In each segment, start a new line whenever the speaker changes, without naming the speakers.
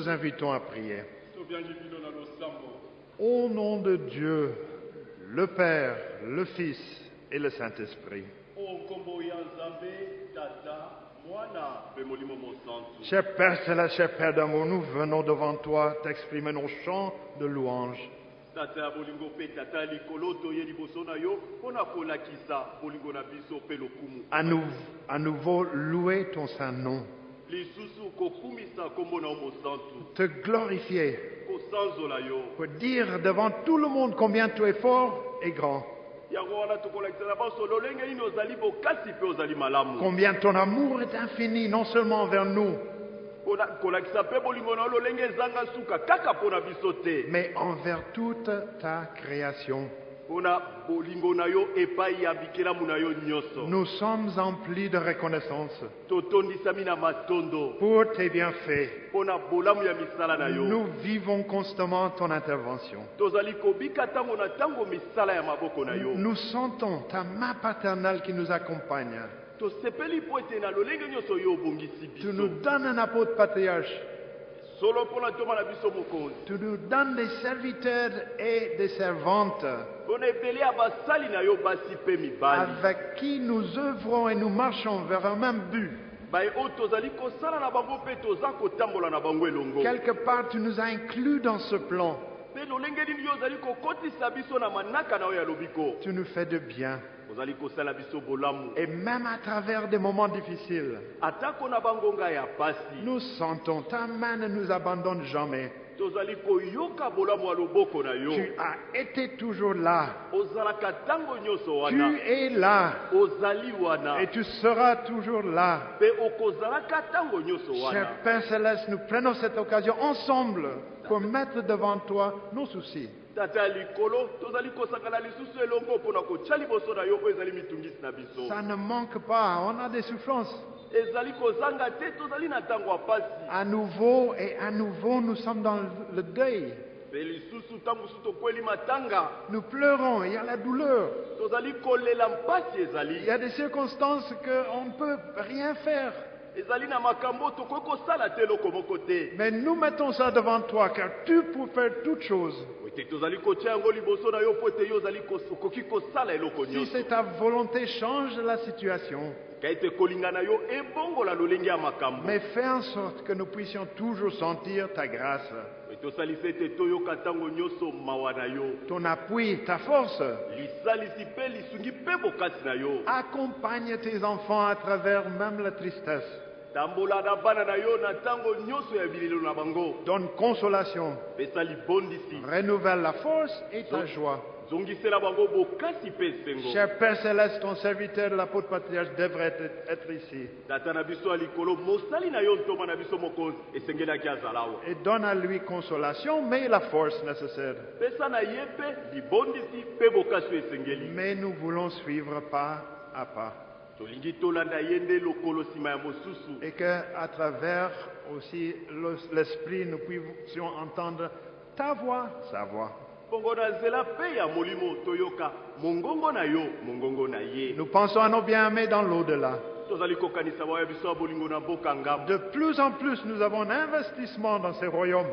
Nous vous invitons à prier. Au nom de Dieu, le Père, le Fils et le Saint-Esprit. Cher Père Céleste, cher Père d'amour, nous venons devant toi t'exprimer nos chants de louange. À, à nouveau louer ton saint nom, te glorifier, pour dire devant tout le monde combien tu es fort et grand, combien ton amour est infini, non seulement envers nous, mais envers toute ta création. Nous sommes emplis de reconnaissance pour tes bienfaits. Nous vivons constamment ton intervention. Nous sentons ta main paternelle qui nous accompagne. Tu nous donnes un apôtre patriarche. Tu nous donnes des serviteurs et des servantes avec qui nous œuvrons et nous marchons vers un même but. Quelque part, tu nous as inclus dans ce plan. Tu nous fais de bien. Et même à travers des moments difficiles, nous sentons ta main ne nous abandonne jamais. Tu as été toujours là. Tu es là. Et tu seras toujours là. Cher Père Céleste, nous prenons cette occasion ensemble pour mettre devant toi nos soucis. Ça ne manque pas, on a des souffrances. À nouveau et à nouveau, nous sommes dans le deuil. Nous pleurons, il y a la douleur. Il y a des circonstances qu'on ne peut rien faire. Mais nous mettons ça devant toi, car tu peux faire toutes choses. Si c'est ta volonté, change la situation. Mais fais en sorte que nous puissions toujours sentir ta grâce, ton appui, ta force. Accompagne tes enfants à travers même la tristesse. Donne consolation, renouvelle la force et ta joie. Cher Père Céleste, ton serviteur, l'apôtre patriarche, devrait être, être ici. Et donne à lui consolation, mais la force nécessaire. Mais nous voulons suivre pas à pas. Et que à travers aussi le- l'esprit, nous puissions entendre ta voix, sa voix. Nous pensons à nos bien-aimés dans l'au-delà. De plus en plus, nous avons un investissement dans ces royaumes.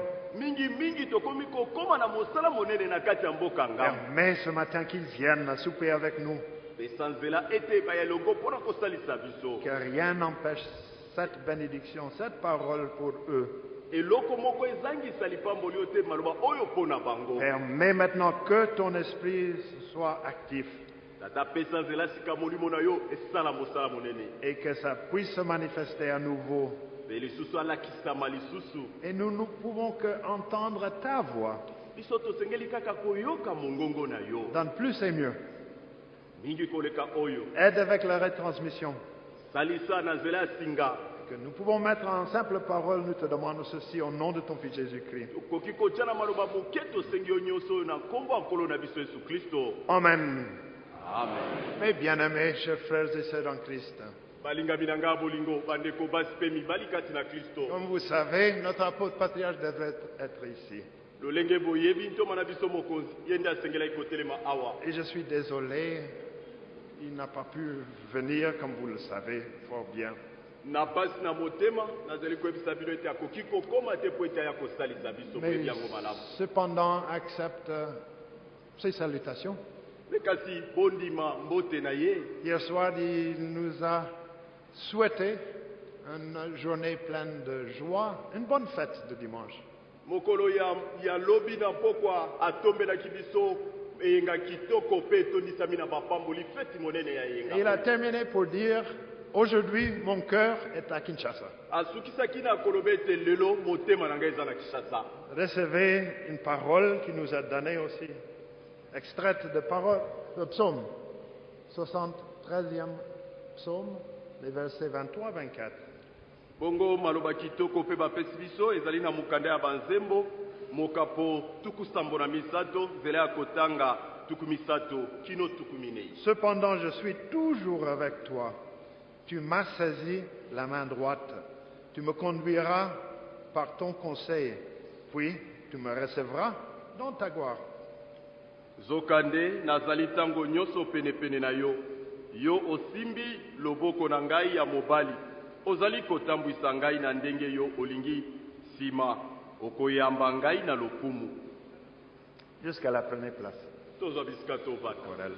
Permets ce matin qu'ils viennent à souper avec nous. Que rien n'empêche cette bénédiction, cette parole pour eux. Permets maintenant que ton esprit soit actif et que ça puisse se manifester à nouveau. Et nous ne pouvons que entendre ta voix. Donne plus et mieux. Aide avec la retransmission. Que nous pouvons mettre en simple parole, nous te demandons ceci au nom de ton Fils Jésus-Christ. Amen.
amen
Mes bien-aimés, chers frères et sœurs en Christ, comme vous savez, notre apôtre patriarche devrait être ici. Et je suis désolé, il n'a pas pu venir, comme vous le savez fort bien.
Na pasi na motema nazali koyebisa bino ete akoki kokóma te mpo ete aya kosalisa biso
Mais
koyebi yango malamu
cependant, accepte ces salutations.
me kasi bondima mbote na ye
Hier soir, il nous a souhaité une journée pleine de joie, une bonne fête de dimanche.
mokolo ya, lobi na pokwa atombelaki biso eyenga kitoko mpe etondisami na bapamboli feti monene ya
il a terminé pour dire, aujourd'hui, mon cœur est à Kinshasa.
asukisaki na koloba ete lelo motema na ngai eza na kinshasa
Recevez une parole qui nous a donnée aussi, extraite de parole, de psaume, 73e psaume, les versets 23-24.
bongo maloba kitoko mpe bapesi biso ezali na mokanda ya banzembo mokapo tuku sambo na misato nzela ya kotanga tuku misato kino tuku minei
Cependant, je suis toujours avec toi. Tu m'as saisi la main droite. Tu me conduiras par ton conseil, puis tu me recevras dans ta gloire.
zokande nazali ntango nyonso penepene na yo yo osimbi loboko na ngai ya mobali ozali kotambwisa ngai na ndenge yo olingi nsima okoyamba ngai na lokumu
Jusqu'à la première place.
tozwa bisika tovanda.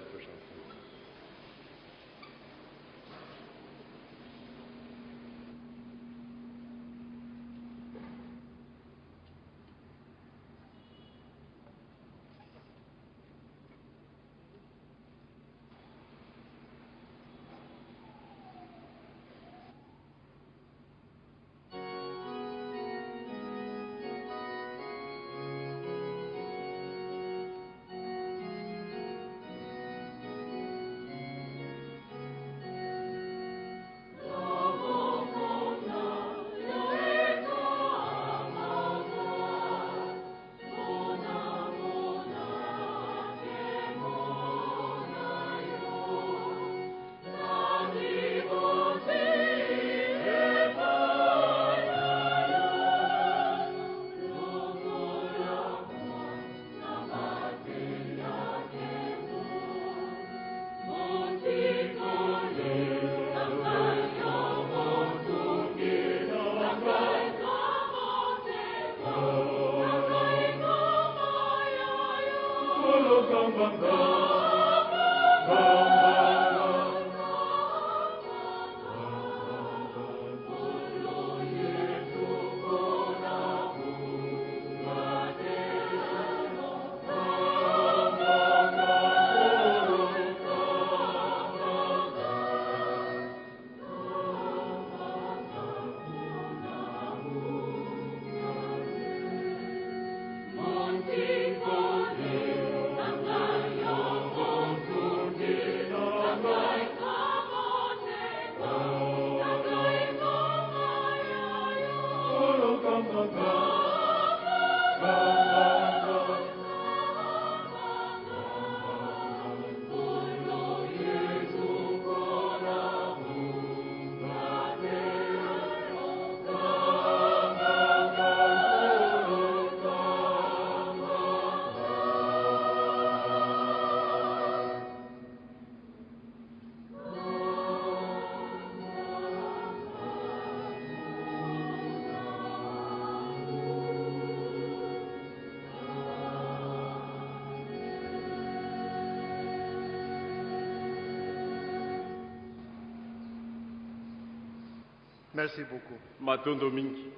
Merci beaucoup.
matondo mingi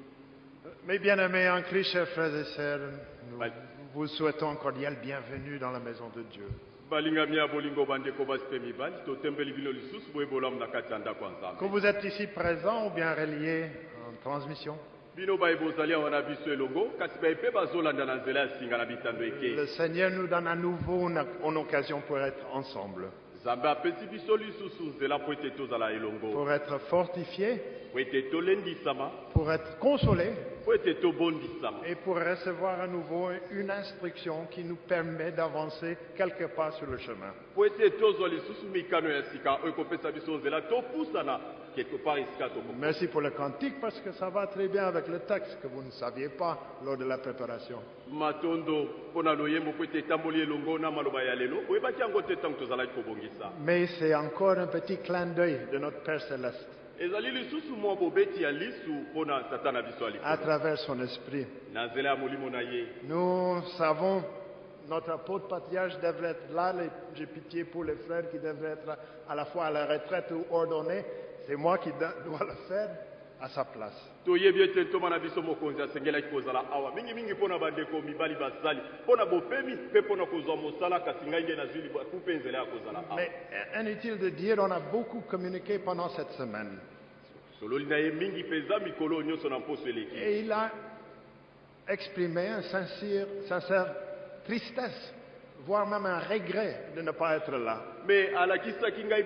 Mes bien-aimés en Christ, chers frères et sœurs, nous
Bye.
vous souhaitons cordial bienvenue dans la maison de Dieu. Que vous êtes ici présents ou bien reliés en transmission, le Seigneur nous donne à nouveau une, une occasion pour être ensemble, pour être fortifiés, pour être
tobondisama
et pour recevoir à nouveau une instruction qui nous permet d'avancer quelque part sur le chemin. Merci pour le cantique parce que ça va très bien avec le texte que vous ne saviez pas lors de la préparation. Mais c'est encore un petit clin d'œil de notre Père céleste.
Ezali lisusu mwa bobeti ya lisu mpo na tata na biso ya
à travers son esprit.
na nzela ya molimo na ye
Nous savons, notre apôtre patriarche devrait être là. les- J'ai pitié pour les frères qui devraient être à la fois à la retraite ou ordonnés. C'est moi qui do- dois le faire à sa place. Mais inutile de dire, on a beaucoup communiqué pendant cette semaine? Et il a exprimé un sincère, sincère tristesse, voire même un regret de ne pas être là.
me alakisaki ngai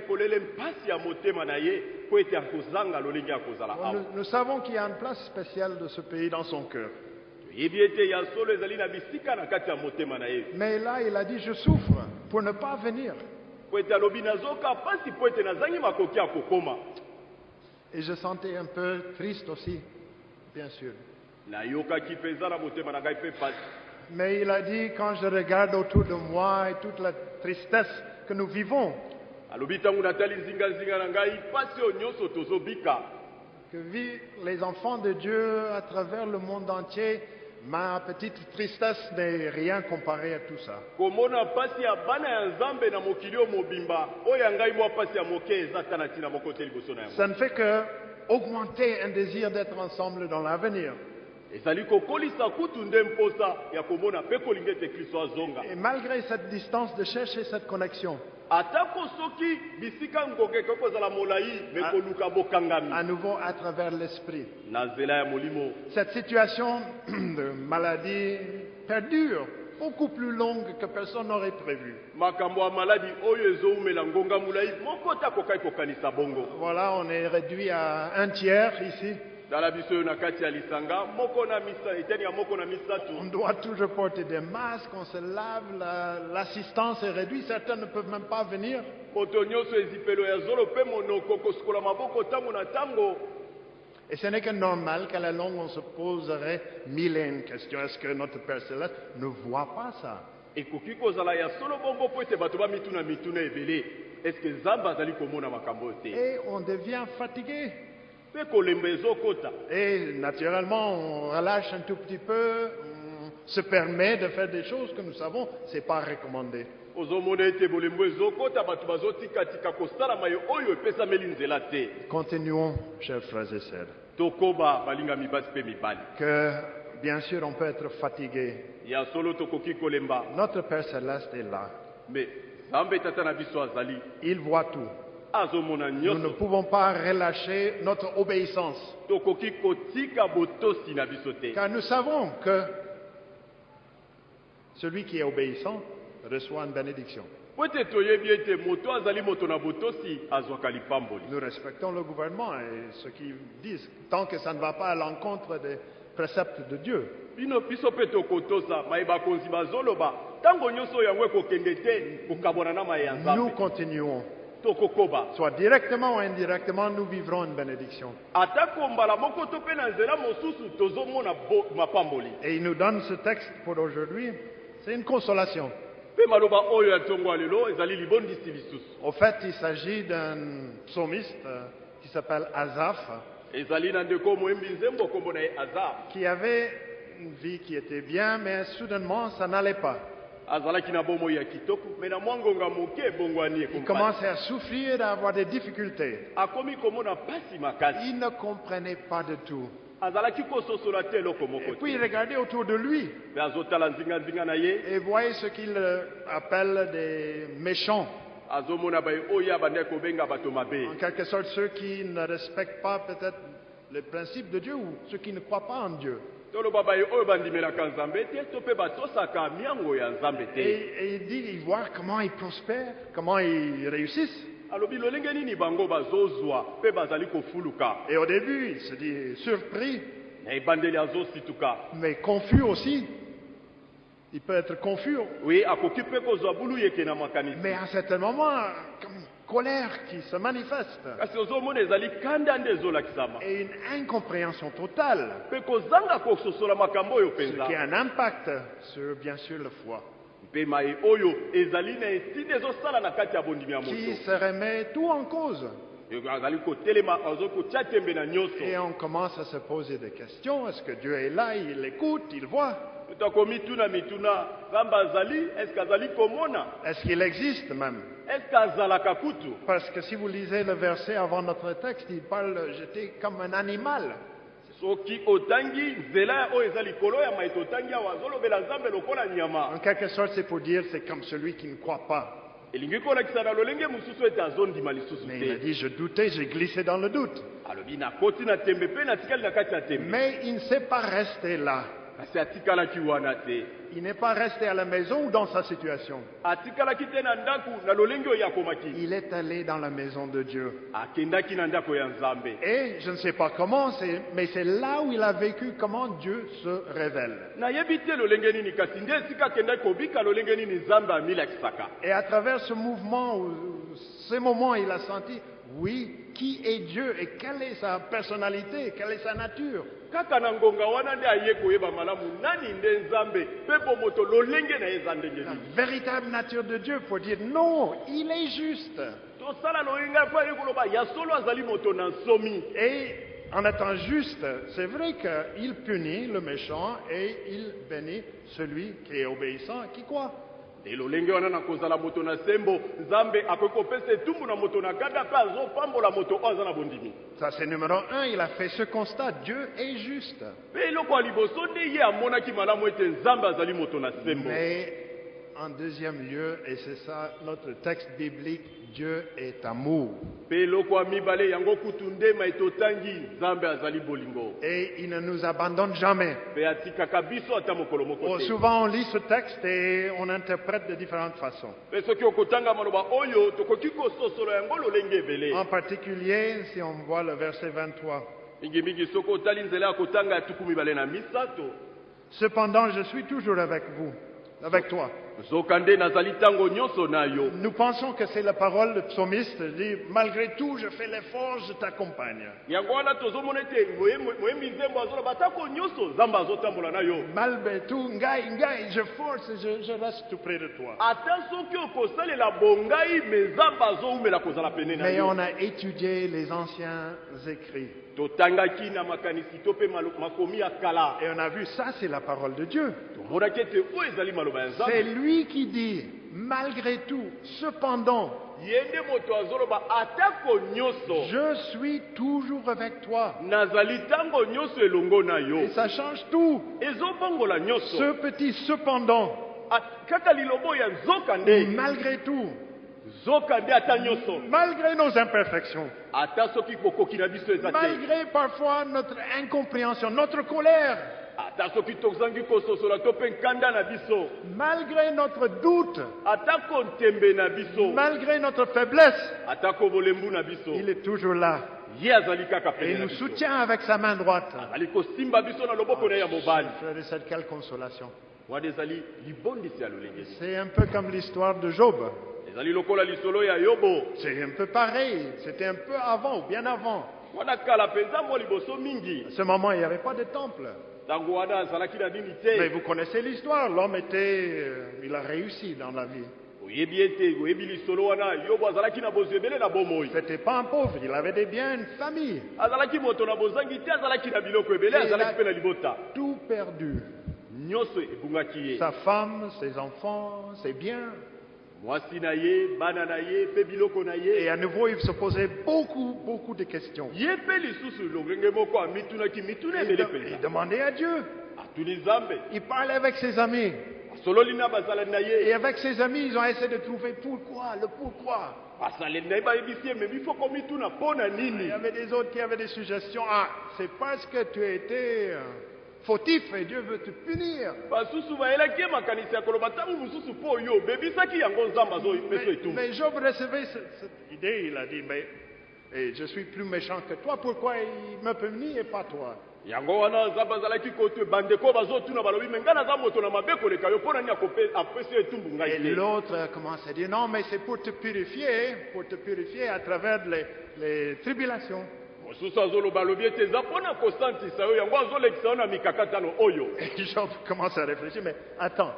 Nous, nous savons qu'il y a une place spéciale de ce pays dans son cœur. Mais là, il a dit, je souffre pour ne pas venir. Et je sentais un peu triste aussi, bien sûr. Mais il a dit, quand je regarde autour de moi et toute la tristesse que nous vivons,
alobi ntango natali nzingazinga na ngai mpasi oyo nyonso tozobika
que vivent les enfants de Dieu à travers le monde entier, ma petite tristesse n'est rien comparée à tout ça.
komona mpasi ya bana ya nzambe na mokili oyo mobimba oyo ya ngai mwa mpasi ya moke eza ta na ntina moko te liboso na yango
Ça ne fait que augmenter un désir d'être ensemble dans l'avenir.
ezali kokolisa kutu nde mposa ya komona mpe kolinga ete kristo azonga
Et malgré cette distance, de chercher cette connexion, Ah. à nouveau à travers l'esprit. Cette situation de maladie perdure, beaucoup plus longue que personne n'aurait prévu. Voilà, on est réduit à un tiers ici.
Tala biso oyo na kati ya lisanga moko na misa eteni ya moko na
On doit toujours porter des masques, on se lave, la- l'assistance est réduite, certains ne peuvent même pas venir.
moto nyonso ezipelo ya zolo mpe monoko kosukola maboko ntango na ntango
Et ce n'est que normal qu'à la longue on se poserait mille et une questions. Est-ce que notre Père Céleste ne voit pas ça?
Ekoki kozala ya solo bongo mpo ete bato bamituna mituna ebele eske nzambe azali komona makambo oyo te?
Et on devient fatigué. Et naturellement, on relâche un tout petit peu, on se permet de faire des choses que nous savons, ce n'est pas recommandé. Continuons, chers frères et sœurs, que bien sûr on peut être fatigué. Notre Père Céleste est là. Il voit tout. Nous ne pouvons pas relâcher notre obéissance, car nous savons que celui qui est obéissant reçoit une bénédiction. Nous respectons le gouvernement et ceux qui disent, tant que ça ne va pas à l'encontre des préceptes de Dieu. Nous continuons. Soit directement ou indirectement, nous vivrons une bénédiction. Et il nous donne ce texte pour aujourd'hui. C'est une consolation. Au fait, il s'agit d'un psalmiste euh, qui s'appelle Azaph,
ezali na ndeko moyembi nzembo nkombo na ye aza
qui avait une vie qui était bien, mais soudainement, ça n'allait pas. Il commençait à souffrir, à avoir des difficultés. Il ne comprenait pas de tout. Et puis il regardait autour de lui et voyait ce qu'il euh, appelle des méchants. En quelque sorte, ceux qui ne respectent pas peut-être les principes de Dieu ou ceux qui ne croient pas en Dieu. Et, il dit, il voit comment ils prospèrent, comment ils réussissent. Et au début, il se dit surpris, mais confus aussi. Il peut être confus, mais à un certain moment, comme colère qui se manifeste.
Kasi ozomona ezali kanda nde ezolakisama.
Et une incompréhension totale,
mpe kozanga kososola makambo oyo
ce qui
mpenza
a un impact sur, bien sûr, la foi,
mpe maye oyo ezali na eside ezosala na kati ya bondimi ya
qui
moto
se remet tout en cause.
azali kotelema azali kotia tembe na nyonso
Et on commence à se poser des questions. Est-ce que Dieu est là, il écoute, il voit
moto akomituna mituna nzambe azali eske azali komona?
Est-ce qu'il existe même?
Eske azalaka kutu?
Parce que si vous lisez le verset avant notre texte, il parle, j'étais comme un animal.
soki otangi nzela oyo eza likolo ya mai totangi awa azolobela nzambe lokola nyama
En quelque sorte, c'est pour dire, c'est comme celui qui ne croit pas.
elingi kolakisa na lolenge mosusu ete azondima lisusu
Mais il a
te
dit, je doutais, j'ai glissé dans le doute.
alobi nakoti na tembe mpe natikali na kati ya tembe
Mais il ne s'est pas resté là. Il n'est pas resté à la maison ou dans sa situation? Il est allé dans la maison de Dieu. Et je ne sais pas comment, c'est- mais c'est là où il a vécu comment Dieu se révèle. Et à travers ce mouvement, ou- ou ces moments, il a senti, oui, qui est Dieu et quelle est sa personnalité, quelle est sa nature?
kaka na ngonga wana nde aye koyeba malamu nani nde nzambe? Mpe bomoto lolenge na ye eza ndenge
La
nini?
véritable nature de Dieu pour dire non, il est juste.
tosala loyenga mpo aye koloba ya solo azali moto na nsomi
Et en étant juste, c'est vrai qu'il punit le méchant et il bénit celui qui est obéissant, qui croit?
Nde lolenge wana na kozala moto na sembo nzambe akoki kopesa etumbu na moto na gada mpe azopambola moto oyo aza na bondimi
Ça, c'est numéro un. Il a fait ce constat. Dieu est juste.
mpe eloko ya liboso nde ye amonaki malamu ete nzambe azali moto na sembo
Mais en deuxième lieu, et c'est ça notre texte biblique, Dieu est amour. Et il ne nous abandonne jamais. Oh, souvent, on lit ce texte et on interprète de différentes façons. En particulier, si on voit le verset 23.
mingimingi soki otali nzela ya kotanga ya tuku mibale na misato
Cependant, je suis toujours avec vous, avec toi. Nous pensons que c'est la parole du psalmiste. Dit, malgré tout, je fais l'effort, je t'accompagne. Malgré tout, ngai, ngai, je force, je, je reste tout près de toi. Mais on a étudié les anciens écrits. Et on a vu, ça c'est la parole de Dieu. C'est
nzambe
lui qui dit, malgré tout, cependant, je suis toujours avec toi. Et ça change tout. Ce petit cependant,
A- kaka lilobo ya nzoka nde
malgré tout, malgré nos imperfections, malgré parfois notre incompréhension, notre colère, malgré notre doute, malgré notre faiblesse, il est toujours là. Et il nous soutient avec sa main droite. sœurs, quelle consolation. C'est un peu comme l'histoire de Job. C'est un peu pareil. C'était un peu avant bien avant. À ce moment, il n'y avait pas de temple. Mais vous connaissez l'histoire. L'homme était, euh, il a réussi dans la vie. C'était pas un pauvre. Il avait des biens, une famille.
mpe na libota
Tout perdu.
ye
Sa femme, ses enfants, ses biens. Et à nouveau, il se posait beaucoup, beaucoup de questions. Il, de- il demandait à Dieu. Il parlait avec ses amis. Et avec ses amis, ils ont essayé de trouver pourquoi, le pourquoi. Il y avait des autres qui avaient des suggestions. Ah, c'est parce que tu as été euh, fautif et Dieu veut te punir. Mais, mais Job recevait ce- cette idée. Il a dit, mais eh, je suis plus méchant que toi. Pourquoi il me punit et pas toi?
Yango wana nzambe azalaki kote bandeko bazotuna balobi me ngai naza moto na mabe koleka yo mpo nani akope- apesi etumbu
Et
ngai te?
l'autre a commencé à dire, non, mais c'est pour te purifier, pour te purifier à travers les, les tribulations.
Mosusu azoloba alobi ete eza mpo na kosantisa yo yango azolekisa yo na mikakatano oyo.
Et Job commence à réfléchir, mais attends,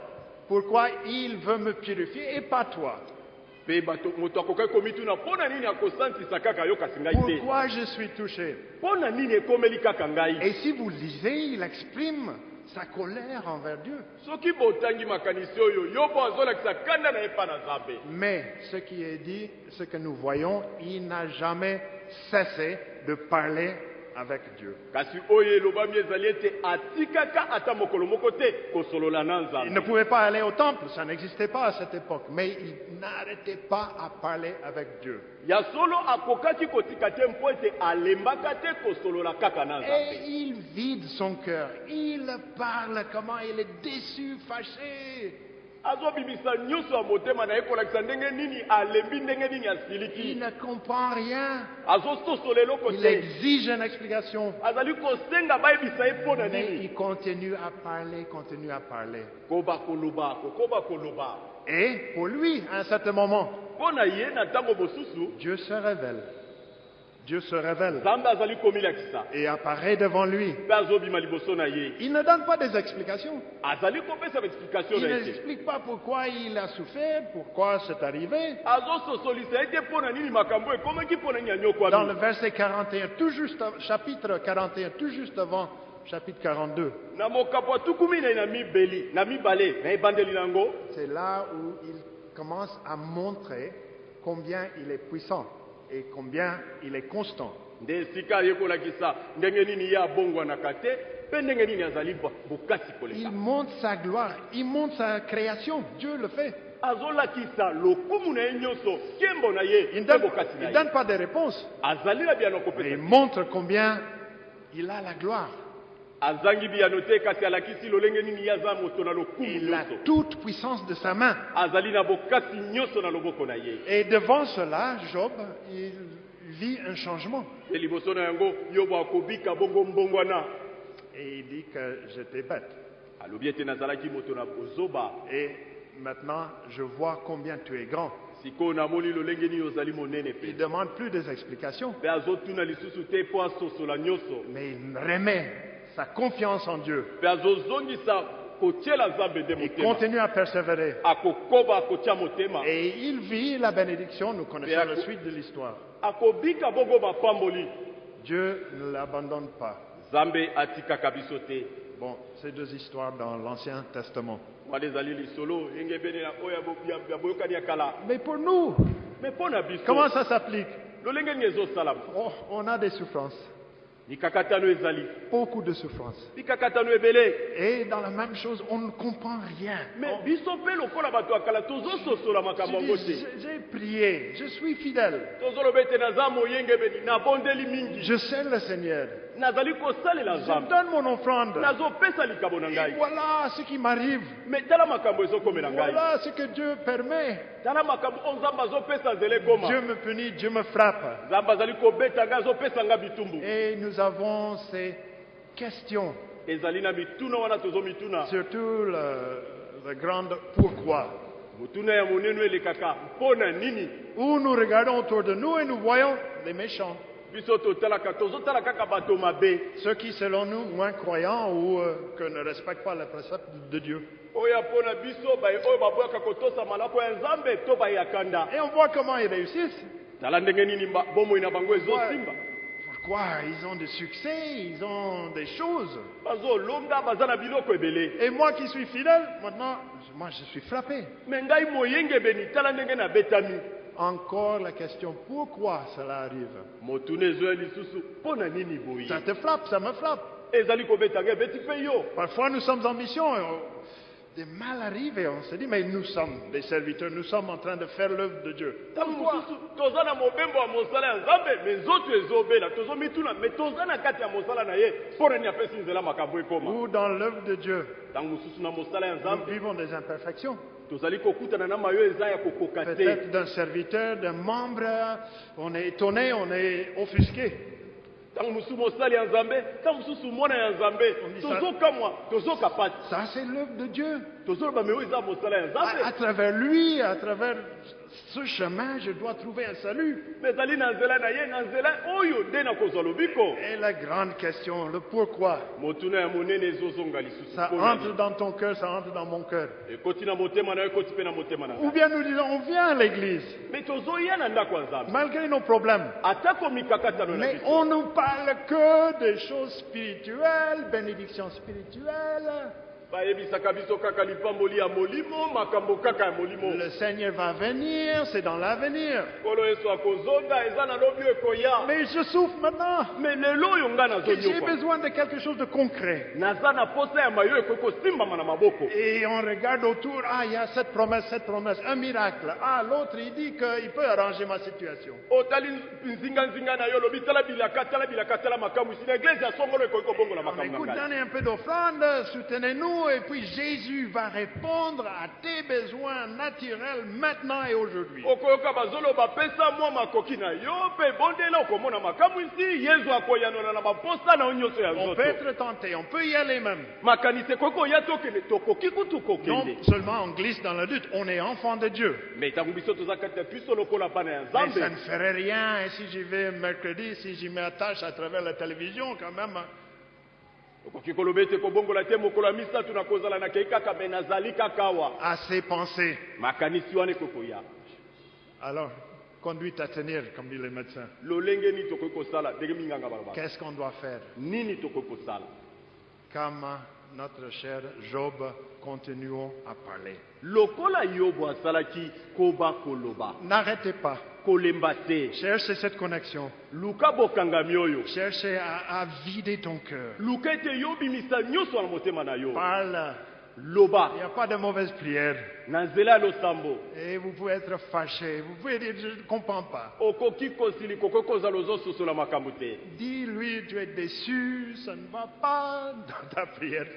pourquoi il veut me purifier et pas toi?
Mpe bato moto akokaki komituna mpo na nini akosantisa kaka yo kasi ngai te?
Pourquoi je suis touché?
Mpo na nini ekomeli kaka ngai?
Et si vous lisez, il exprime sa colère envers Dieu.
soki botangi makanisi oyo yo mpo azolakisa kanda na ye mpa na nzambe.
Mais ce qui est dit, ce que nous voyons, il n'a jamais cessé de parler avec Dieu. Il ne pouvait pas aller au temple, ça n'existait pas à cette époque, mais il n'arrêtait pas à parler avec Dieu. Et il vide son cœur, il parle comment? Il est déçu, fâché.
Azobimisa nyonso ya motema na ye kolakisa ndenge nini alembi ndenge nini
Il ne comprend rien.
azososola eloko
Il
te
exige une explication.
azali kosenga bayebisa ye mpo na
Mais
nini?
il continue à parler, continue à parler.
koba koloba kokoba koloba
Et pour lui, à un certain moment,
mpo na ye na ntango mosusu
Dieu se révèle. Dieu se révèle et apparaît devant lui. Il ne donne pas des explications. Il n'explique pas pourquoi il a souffert, pourquoi c'est arrivé. Dans le verset 41, tout juste, chapitre 41, tout juste avant chapitre 42,
na mokapo ya tukumi na ye na mibeli na mibale na ebandeli nango
c'est là où il commence à montrer combien il est puissant et combien il est constant. Il montre sa gloire, il montre sa création. Dieu le fait. Il ne donne, il pas de réponse, mais il montre combien il a la gloire.
Azangi biyano te kasi alakisi lolenge nini ye aza moto na lokumu
Il a
nyonso
toute puissance de sa main. Et devant cela, Job, il vit un changement. Et il dit que j'étais bête. Et maintenant, je vois combien tu es grand. Il demande plus des explications, mais il remet sa confiance en Dieu. Il continue à persévérer. Et il vit la bénédiction, nous connaissons la suite de l'histoire. Dieu ne l'abandonne pas. Bon, ces deux histoires dans l'Ancien Testament. Mais pour nous, comment ça s'applique? Oh, On a des souffrances, beaucoup de
ebele.
Et dans la même chose, on ne comprend rien. dis,
te
j'ai- prié, je suis fidèle, je sers le Seigneur,
nazali kosalela
je donne mon offrande.
nazopesa likabo na
Et
ngai
voilà ce qui m'arrive.
me tala makambo ezokomela ngai
Voilà ce que Dieu permet.
tala makambo oyo nzambe azopesa nzela ekoma
Dieu me punit, Dieu me frappe.
nzambe azali kobeta ngai azopesa ngai bitumbu
Et nous avons ces questions,
ezali na mituna wana tozomituna
surtout le, le grand pourquoi. Où nous regardons autour de nous et nous voyons les méchants, ceux qui selon nous moins croyants ou euh, que ne respectent pas les préceptes de Dieu. Et on voit comment ils réussissent. Pourquoi Ils ont des succès, ils ont des choses. Et moi qui suis fidèle, maintenant, moi je suis frappé. Encore la question, pourquoi cela arrive? Ça te frappe, ça me frappe. Parfois nous sommes en mission, des mal arrivent et on se dit, mais nous sommes des serviteurs, nous sommes en train de faire l'œuvre de Dieu. Ou dans l'œuvre de Dieu, nous vivons des imperfections. Peut-être d'un serviteur, d'un membre, on est étonné, on est offusqué.
Ntango mosusu mosali ya nzambe ntango mosusu mwana ya nzambe. Tozokamwa tozoka pasi
Ça, c'est l'œuvre de Dieu.
tozoloba me oyo eza mosala ya
À, travers lui, à travers ce chemin, je dois trouver un salut. Et la grande question, le pourquoi, ça entre dans ton cœur, ça entre dans mon cœur. Ou bien nous disons, on vient à l'église, malgré nos problèmes. Mais on ne parle que des choses spirituelles, bénédictions spirituelles. Le Seigneur va venir, c'est dans l'avenir. Mais je souffre maintenant. J'ai besoin de quelque chose de concret. Et on regarde autour, ah, il y a cette promesse, cette promesse, un miracle. Ah, l'autre, il dit qu'il peut arranger ma situation.
kobongola
On écoute,
ngai
donnez un peu d'offrande, soutenez-nous, et puis Jésus va répondre à tes besoins naturels maintenant et aujourd'hui. On peut être tenté, on peut y aller même. Non seulement on glisse dans le doute, on est enfant de Dieu. Mais ça ne ferait rien, et si j'y vais mercredi, si j'y m'attache à travers la télévision, quand même,
okoki koloba ete kobongola te mokolo ya misato na kozala nakei kaka me nazali kaka awa.
Assez pensé.
makanisi wana ekoki koya
Alors, conduite à tenir, comme disent les médecins.
lolenge nini tokoki kosala? Ndenge minganga balobaka
Qu'est-ce qu'on doit faire?
Nini tokoki kosala?
Comme notre cher Job, continuons à parler.
lokola yobo asalaki koba koloba
N'arrêtez pas.
kolemba te
Cherchez cette connexion.
luka bokangami oyo
Cherchez à, à vider ton cœur.
luka ete yobimisa nyonso na motema na yo
Parle.
Loba
Il n'y a pas de mauvaise prière.
na nzela ya losambo
Et vous pouvez être fâché. Vous pouvez dire, je ne comprends pas.
okoki kosili kokoki kozala ozososola makambo te
Dis-lui, tu es déçu, ça ne va pas dans ta prière.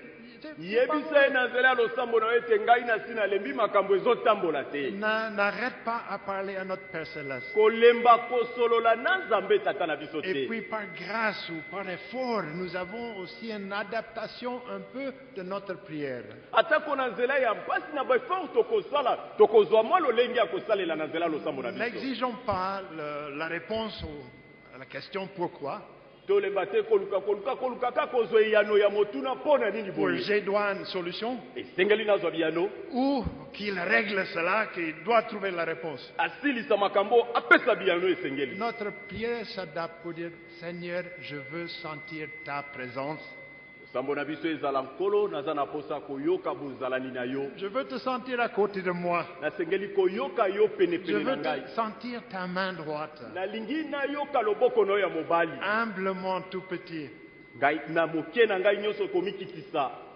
C'est pas
yebisa ye na nzela ya losambo na yo ete ngai nasi nalembi makambo ezotambola te
Na- N'arrête pas à parler à notre Père Céleste.
kolemba kosolola na nzambe tata na biso
Et
te
puis par grâce ou par effort, nous avons aussi une adaptation un peu de notre prière.
atako na nzela ya mpasi na baeffort tokosala tokozwa mwa lolenge ya kosalela na nzela ya losambo na biso
N'exigeons pas le- la réponse au- à la question pourquoi.
Tolemba te koluka koluka koluka kaka kozwa eyano ya motuna mpo na nini
Pour
boye?
J'ai dois une solution
esengeli nazwa biyano?
Ou qu'il règle cela, qu'il doit trouver la réponse.
asilisa makambo apesa biyano esengeli
Notre prière s'adapte pour dire Seigneur, je veux sentir ta présence. Je veux te sentir à côté de moi. Je veux te sentir ta main droite. Humblement tout petit.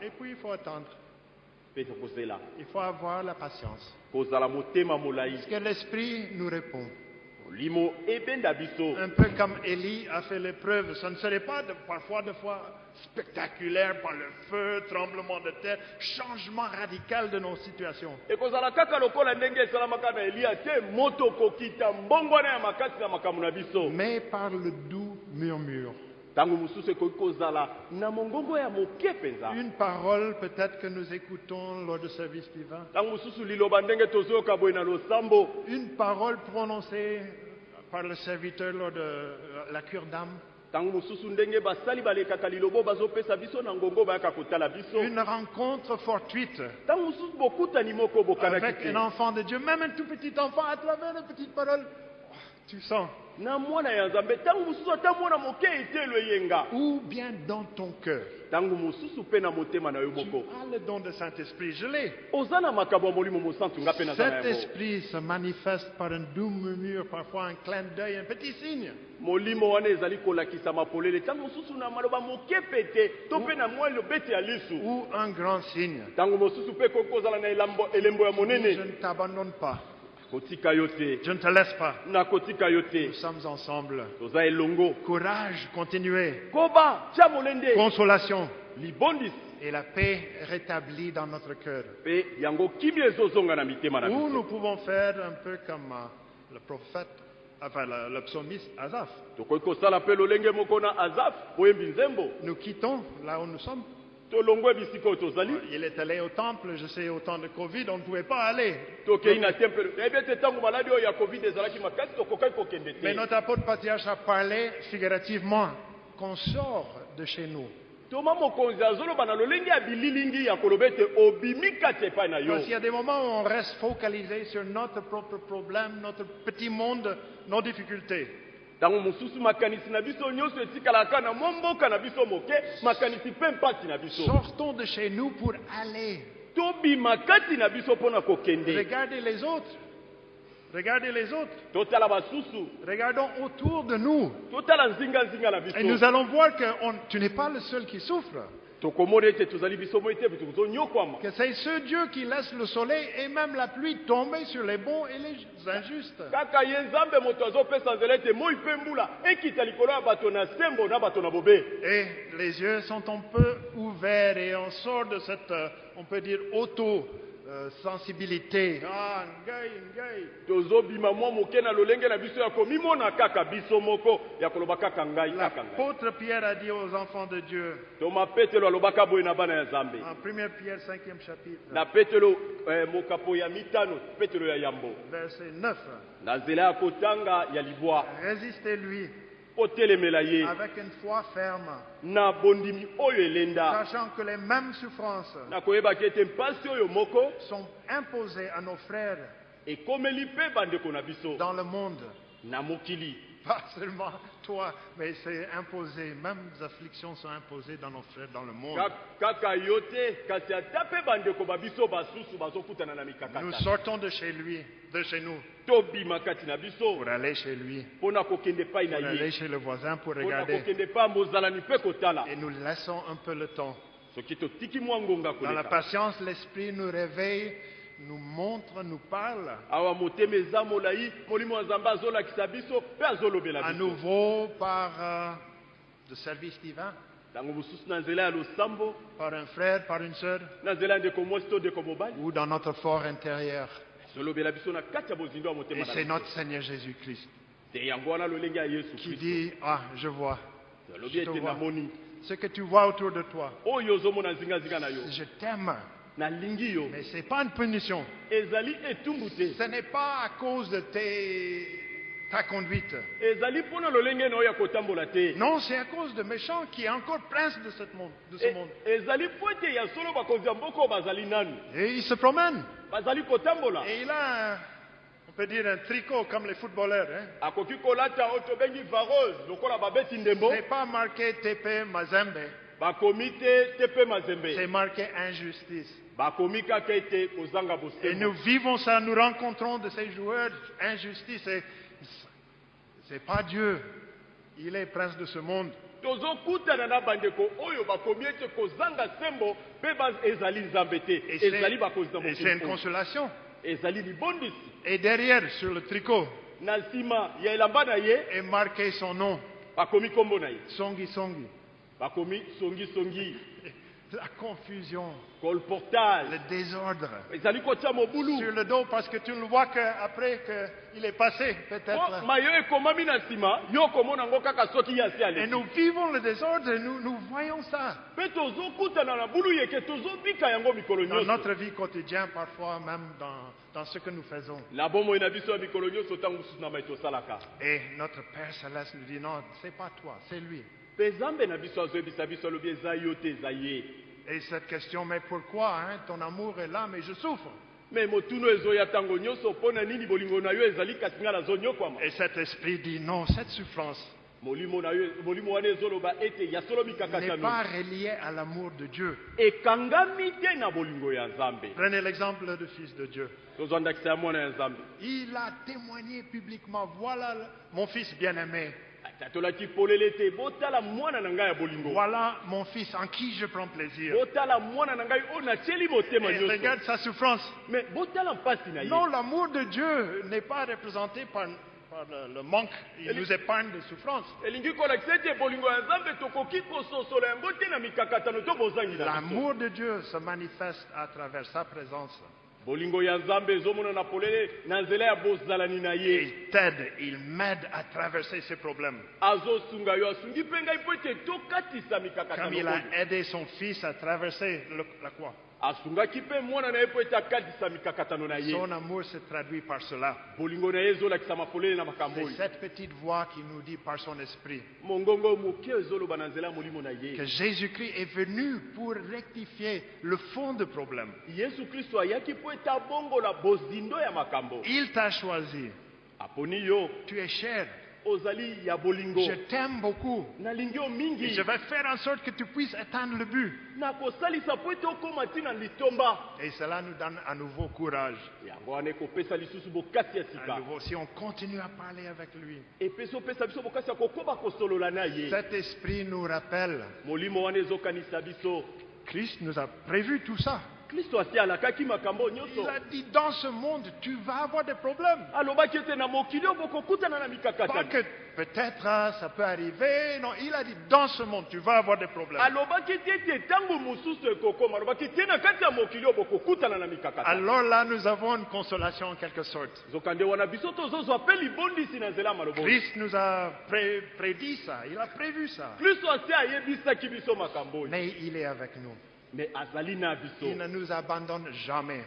Et puis il faut attendre. Il faut avoir la patience. Parce que l'Esprit nous répond?
Molimo ebenda biso
Un peu comme Élie a fait l'épreuve. Ce ne serait pas de- parfois de fois spectaculaire par le feu, tremblement de terre, changement radical de nos situations.
ekozala kaka lokola ndenge esalamaka na eliya te moto kokita mbongwana ya makasi na makambo na biso
Mais par le doux murmure. Une parole peut-être que nous écoutons lors du service divin. Une parole prononcée par le serviteur lors de euh, la cure d'âme. Une rencontre fortuite avec un enfant de Dieu, même un tout petit enfant, à travers une petite parole. Tu sens. Ou bien dans ton cœur. Tu as le don de Saint-Esprit, je l'ai. Cet esprit se manifeste par un doux murmure, parfois un clin d'œil, un petit signe.
lisu
Ou un grand signe.
ya
Je ne t'abandonne pas. Je ne te laisse pas. Nous sommes ensemble. Courage, continuez. Consolation et la paix rétablie dans notre cœur.
biso
nous pouvons faire un peu comme euh, le prophète, enfin le, le psalmiste
azaf
Nous quittons là où nous sommes. Il est allé au temple, je sais, au temps de Covid, on ne pouvait pas aller.
kokende
Mais notre apôtre patriarche a parlé figurativement qu'on sort de chez nous. Parce qu'il y a des moments où on reste focalisé sur notre propre problème, notre petit monde, nos difficultés.
Ntango mosusu makanisi na biso nyonso etikalaka na mwa mboka na biso moke makanisi mpe mpasi na biso
Sortons de chez nous pour aller.
tobima kati na biso mpo na kokende
Regardez les autres. Regardez les autres. Regardons autour de nous. Et nous allons voir que on- tu n'es pas le seul qui souffre. Que c'est ce Dieu qui laisse le soleil et même la pluie tomber sur les bons et les injustes. Et les yeux sont un peu ouverts et on sort de cette, euh, on peut dire, auto-sensibilité. Ah, ngai, ngai.
tozobima mwa moke na lolenge na biso ya komimona kaka biso moko. Ya koloba kaka ngai kaka ngai.
L'apôtre Pierre a dit aux enfants de Dieu,
toma petelo alobaka boye na bana ya nzambe
en 1 Pierre 5e chapitre,
petelo eh, mokapo ya mitano petelo ya yambo.
Verset 9,
na nzela ya kotanga ya libwa
résistez-lui
ye
avec une foi ferme,
na bondimi oyo elenda.
Sachant que les mêmes souffrances
na koyebaki ete mpasi oyo moko.
sont imposées à nos frères
ekomeli mpe bandeko na biso.
dans le monde.
na mokili.
Pas seulement toi, mais c'est imposé. Même les afflictions sont imposées dans nos frères dans le monde. Nous sortons de chez lui, de chez nous, pour aller chez lui, pour aller chez le voisin, pour regarder. Et nous laissons un peu le temps. Dans la patience, l'Esprit nous réveille, nous montre, nous parle. À nouveau par euh, le service divin, par un frère, par une sœur, ou dans notre fort intérieur. Et c'est notre Seigneur Jésus-Christ. Qui dit, ah, je vois. Je te vois. ce que tu vois autour de toi. Je t'aime, mais ce n'est pas une punition. Ce n'est pas à cause de tes, ta conduite.
ezali mpona lolenge na oyo ya kotambola te
Non, c'est à cause de méchants qui est encore prince de, cette monde, de ce
E-
monde.
ezali mpo ete ya solo bakonzi ya mboka oyo bazali nanu
Et il se promène.
bazali kotambola
Et il a, un- on peut dire, un tricot comme les footballeurs. hein.
akoki kolata oyo tobengi vareuse lokola babeti ndembo
Ce n'est pas marqué TP Mazembe,
bakomi te te mpe
c'est
mazembe
marqué injustice.
bakomi kaka ete kozanga
Et nous
bosembo
vivons ça, nous rencontrons de ces joueurs injustice. Et c'est pas Dieu. Il est prince de ce monde.
tozokutana na bandeko oyo bakomi ete kozanga sembo mpe ba- ezali nzambe te
Et c'est
ezali bakonzi na
et c'est une
mokili oyo.
consolation.
ezali libondisi
Et derrière, sur le tricot,
na nsima ya elamba na ye
est marqué son nom,
bakomi nkombo na ye
Songi Songi.
bakomi songisongi
La confusion, le désordre. Sur le dos, parce que tu ne le vois qu'après qu'il est passé, peut-être. Et nous vivons le désordre et nous, nous voyons ça. Dans notre vie quotidienne, parfois même dans, dans ce que nous faisons. Et notre Père Céleste nous dit, non, c'est pas toi, c'est lui. Et cette question, mais pourquoi hein, ton amour est là, mais je souffre. Et cet esprit dit, non, cette souffrance n'est pas reliée à l'amour de Dieu. Prenez l'exemple du Fils de Dieu. Il a témoigné publiquement, voilà mon fils bien-aimé, voilà mon fils en qui je prends plaisir. Et
nyonso
regarde sa souffrance. Non, l'amour de Dieu n'est pas représenté par, par le, le manque. Il nous épargne
na biso
L'amour de Dieu se manifeste à travers sa présence.
Bolingo ya nzambe ezomonana polele na nzela ya bozalani na ye
Il t'aide, il m'aide à traverser ces problèmes.
azosunga yo asungi mpe ngai mpo ete tokatisa mikakatano
Comme il a aidé son fils à traverser le- la croix.
Asungaki mpe mwana na ye mpo ete akatisa mikakatano na ye
Son amour se traduit par cela.
bolingo na ye ezolakisama polele na makambo
C'est
oyo
cette petite voix qui nous dit par son esprit
mongongo moke ezoloba na nzela ya molimo na ye
que Jésus-Christ est venu pour rectifier le fond du problème.
yesu kristo ayaki mpo ete abongola bozindo ya makambo
Il t'a choisi.
aponi yo
Tu es cher. Je t'aime beaucoup. Et je vais faire en sorte que tu puisses atteindre le but. Et cela nous donne à nouveau courage. À nouveau, si on continue à parler avec lui. Cet esprit nous rappelle, Christ nous a prévu tout ça. Il a dit, dans ce monde, tu vas avoir des problèmes. Pas que peut-être hein, ça peut arriver. Non, il a dit, dans ce monde, tu vas avoir des problèmes. Alors là, nous avons une consolation en quelque sorte. Christ nous a pré- prédit ça, il a prévu ça. Mais il est avec nous.
Biso
Il ne nous abandonne jamais.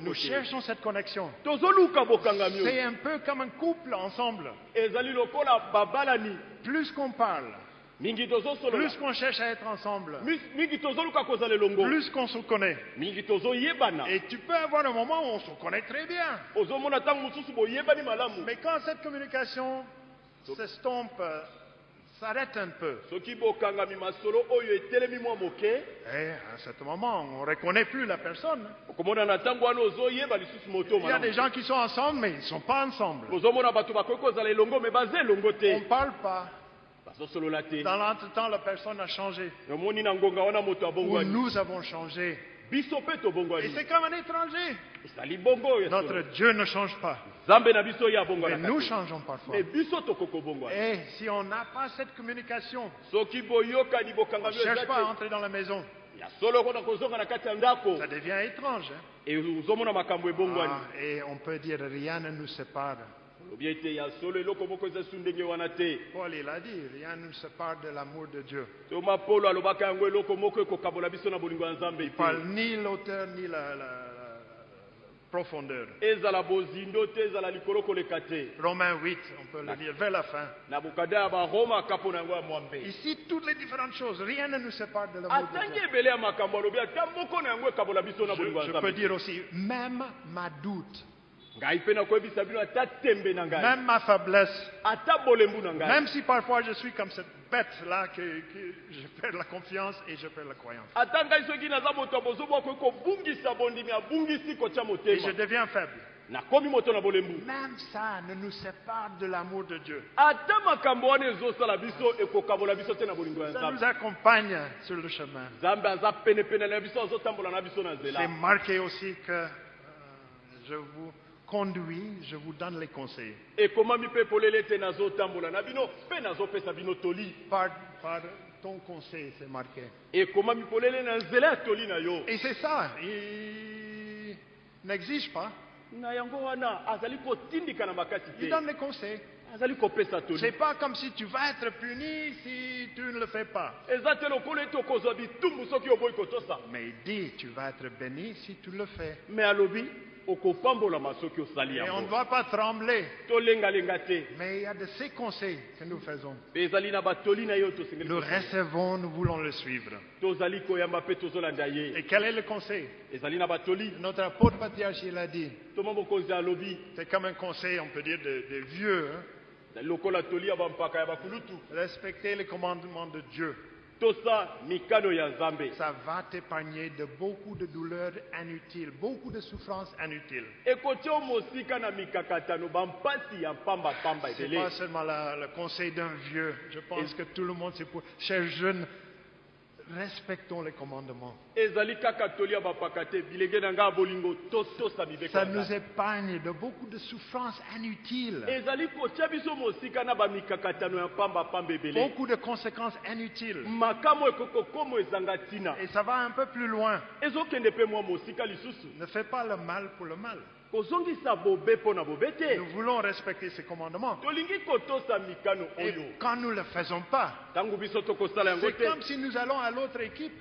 Nous cherchons cette connexion. C'est un peu comme un couple ensemble. Plus qu'on parle, plus qu'on cherche à être ensemble, plus qu'on se connaît. Et tu peux avoir un moment où on se connaît très bien. Mais quand cette communication s'estompe, s'arrête un peu, et à ce moment, on ne reconnaît plus la personne. Il y a des gens qui sont ensemble, mais ils ne sont pas ensemble. On ne parle pas. Dans l'entretemps, la personne a changé. Ou nous avons changé. Et c'est comme un étranger. Notre. Dieu ne change pas. Mais nous changeons parfois. Et si on n'a pas cette communication, on ne cherche pas à entrer dans la maison. Ça devient étrange. hein. Ah, et on peut dire rien ne nous sépare. Paul, il a dit, rien ne nous sépare de l'amour de Dieu. Il parle ni l'auteur ni la- la profondeur.
ezala bozindo te ezala likolo koleka te
Romains 8, on peut le lire vers la fin.
na bokada ya baroma akapo na yango ya mwambe
Ici, toutes les différentes choses, rien ne nous sépare de l'amour de
atangi
Dieu.
ebele ya makambo alobi ata moko na yango ekabola biso na
Je,
bolingo ya
je peux
nzambe
dire aussi, même ma doute, même ma faiblesse, même si parfois je suis comme cette bête-là, que, que je perds la confiance et je perds la croyance. Et je deviens faible. Même ça ne nous sépare de l'amour de Dieu. Ça nous accompagne sur le chemin. C'est marqué aussi que euh, je vous conduis, je vous donne les conseils.
ekomami mpe polele ete nazotambola na bino mpe nazopesa bino toli
Par, par ton conseil, c'est marqué.
ekomami polele na nzela ya toli na yo?
Et c'est ça, il n'exige pas,
na yango wana azali kotindika na makasi
il
te
donne les conseils.
azali kopesa toli
C'est pas comme si tu vas être puni si tu ne le fais pas.
eza te lokola ete okozwa bitumbu soki oboyi kotosa
Mais il dit, tu vas être béni si tu le fais.
me alobi
Et on ne doit pas trembler. Mais il y a de ces conseils que nous faisons. Nous recevons, nous voulons le suivre. Et quel est le conseil? Notre apôtre patriarche, il a dit, c'est comme un conseil, on peut dire, de, de vieux. hein. Respecter les commandements de Dieu. Ça va t'épargner de beaucoup de douleurs inutiles, beaucoup de souffrances inutiles. C'est
ebele
pas seulement la- le conseil d'un vieux. Je pense que tout le monde, c'est pour. Respectons les commandements. Ça nous épargne de beaucoup de souffrances inutiles, beaucoup de conséquences inutiles. Et ça va un peu plus loin. Ne fais pas le mal pour le mal. Nous voulons respecter ces commandements. Et quand nous ne le faisons pas, c'est comme si nous allons à l'autre équipe.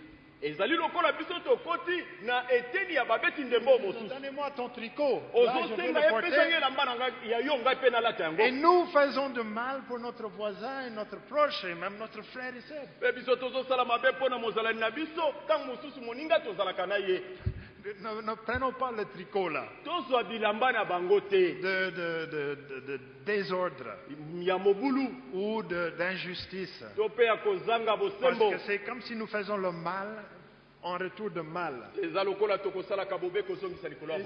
ezali lokola biso tokoti na eteni ya babeti ndembo mosusu
Donnez-moi ton tricot. Là, je vais
ozosenga
le
ye
porter.
pesangi elamba na ngai ya yo ngai mpe nalata yango
Et nous faisons de mal pour notre voisin, et notre proche et même notre frère et sœur.
mpe biso tozosala mabe mpo na mozalani na biso ntango mosusu moninga tozalaka na ye
Ne, ne prenons pas le tricot là.
Tozwa bilamba na bango te.
De, de- de- de- de désordre.
Ya mobulu.
Ou de- d'injustice.
to mpe ya kozanga
Parce
bosembo
que c'est comme si nous faisons le mal en retour de mal. Et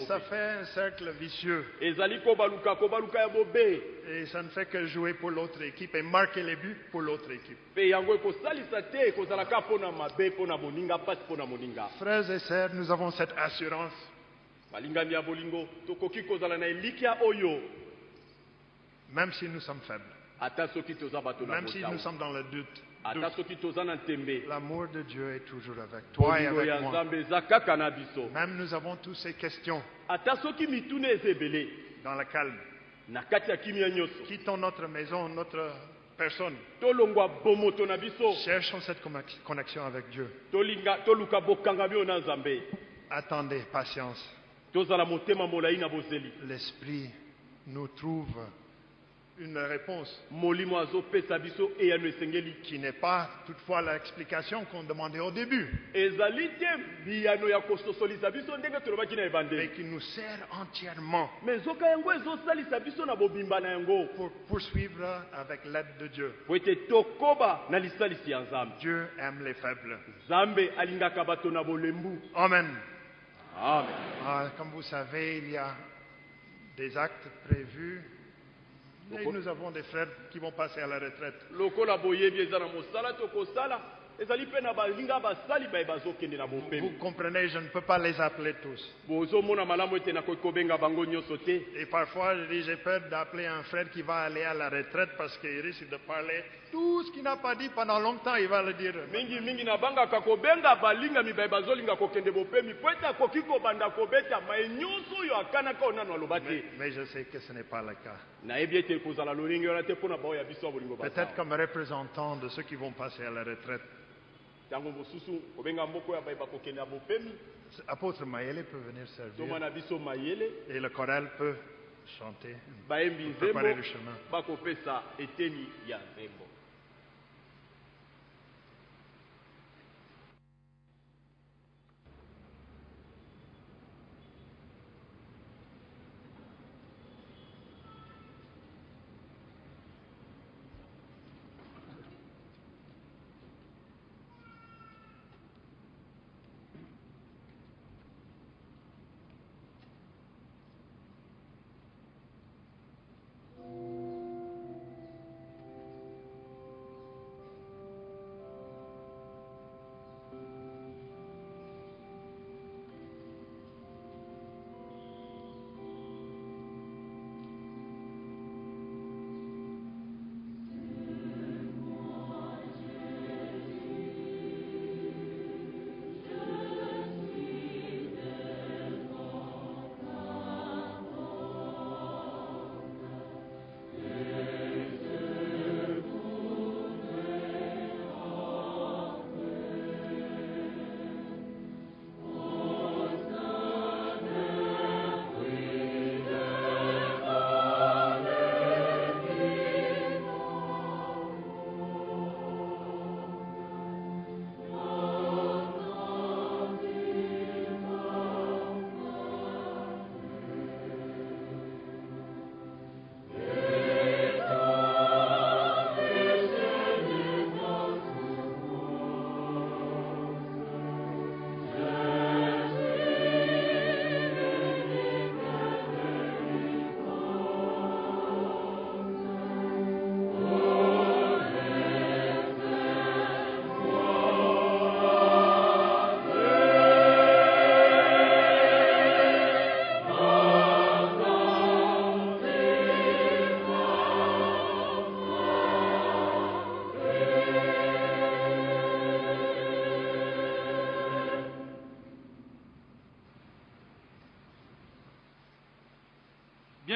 ça fait un cercle vicieux. Et ça ne fait que jouer pour l'autre équipe et marquer les buts pour l'autre équipe. Frères et sœurs, nous avons cette assurance. Même si nous sommes faibles, même si nous sommes dans le doute, l'amour de Dieu est toujours avec toi et avec moi. Même nous avons toutes ces questions dans le calme. Quittons notre maison, notre personne. Cherchons cette connex- connexion avec Dieu. Attendez, patience. L'Esprit nous trouve une réponse qui n'est pas toutefois l'explication qu'on demandait au début, mais qui nous sert entièrement pour poursuivre avec l'aide de Dieu. Dieu aime les faibles. Amen.
amen
Ah, comme vous savez, il y a des actes prévus. Nous avons des frères qui vont passer à la retraite. Vous comprenez, je ne peux pas les appeler tous. Et parfois, je dis, j'ai peur d'appeler un frère qui va aller à la retraite parce qu'il risque de parler tout ce qu'il n'a pas dit pendant longtemps, il va le dire. Mais, mais je sais que ce n'est pas le cas. Peut-être comme représentant de ceux qui vont passer à la retraite.
Ntango mosusu kobenga moko ya baye bakokende ya bopemi
Apôtre Maëlle peut venir servir
biso mayele
et le choral peut chanter.
bayembi
Pour préparer
nzembo
le chemin.
bakopesa eteni ya nzembo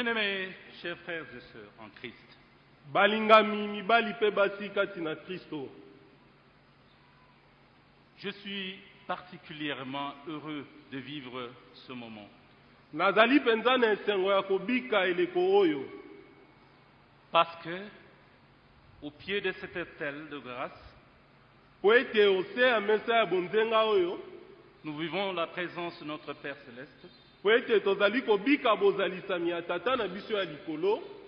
Bien-aimés, chers frères et sœurs en Christ,
balingami mibali na kristo
je suis particulièrement heureux de vivre ce moment.
nazali mpenza na esengo ya kobika eleko oyo
Parce que, au pied de cet autel de grâce,
mpo ete ose ya mesa ya bonzenga oyo
nous vivons la présence de notre Père céleste.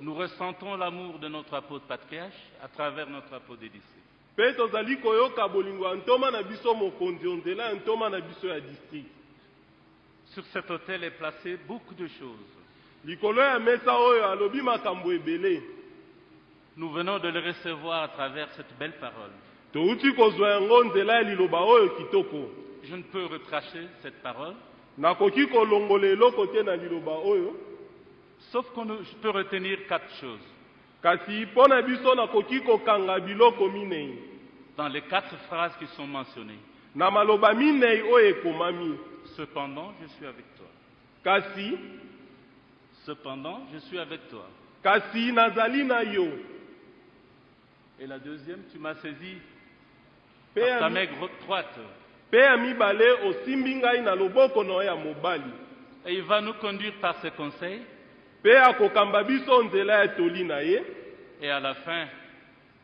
Nous ressentons l'amour de notre apôtre patriarche à travers notre apôtre dédicé.
mpe tozali koyoka bolingo. Ya ntoma na biso mokonzi nzela ya ntoma na biso ya district.
Sur cet autel est placé beaucoup de choses.
likolo ya mesa oyo. Alobi makambo ebele.
Nous venons de le recevoir à travers cette belle parole.
touti kozwa yango nzela ya liloba oyo kitoko.
Je ne peux retracher cette parole,
nakoki kolongola eloko te na liloba oyo
sauf que je peux retenir quatre choses.
kasi mpo na biso nakoki kokanga biloko minei
Dans les quatre phrases qui sont mentionnées.
na maloba minei oyo ekomami
Cependant, je suis avec toi.
kasi?
Cependant, je suis avec toi.
kasi nazali na yo
Et la deuxième, tu m'as saisi par ta gro- droite.
Mpe ya mibale osimbi ngai na loboko na yo ya mobali
Et il va nous conduire par ses conseils.
mpe akokamba biso nzela ya toli na ye
Et à la fin,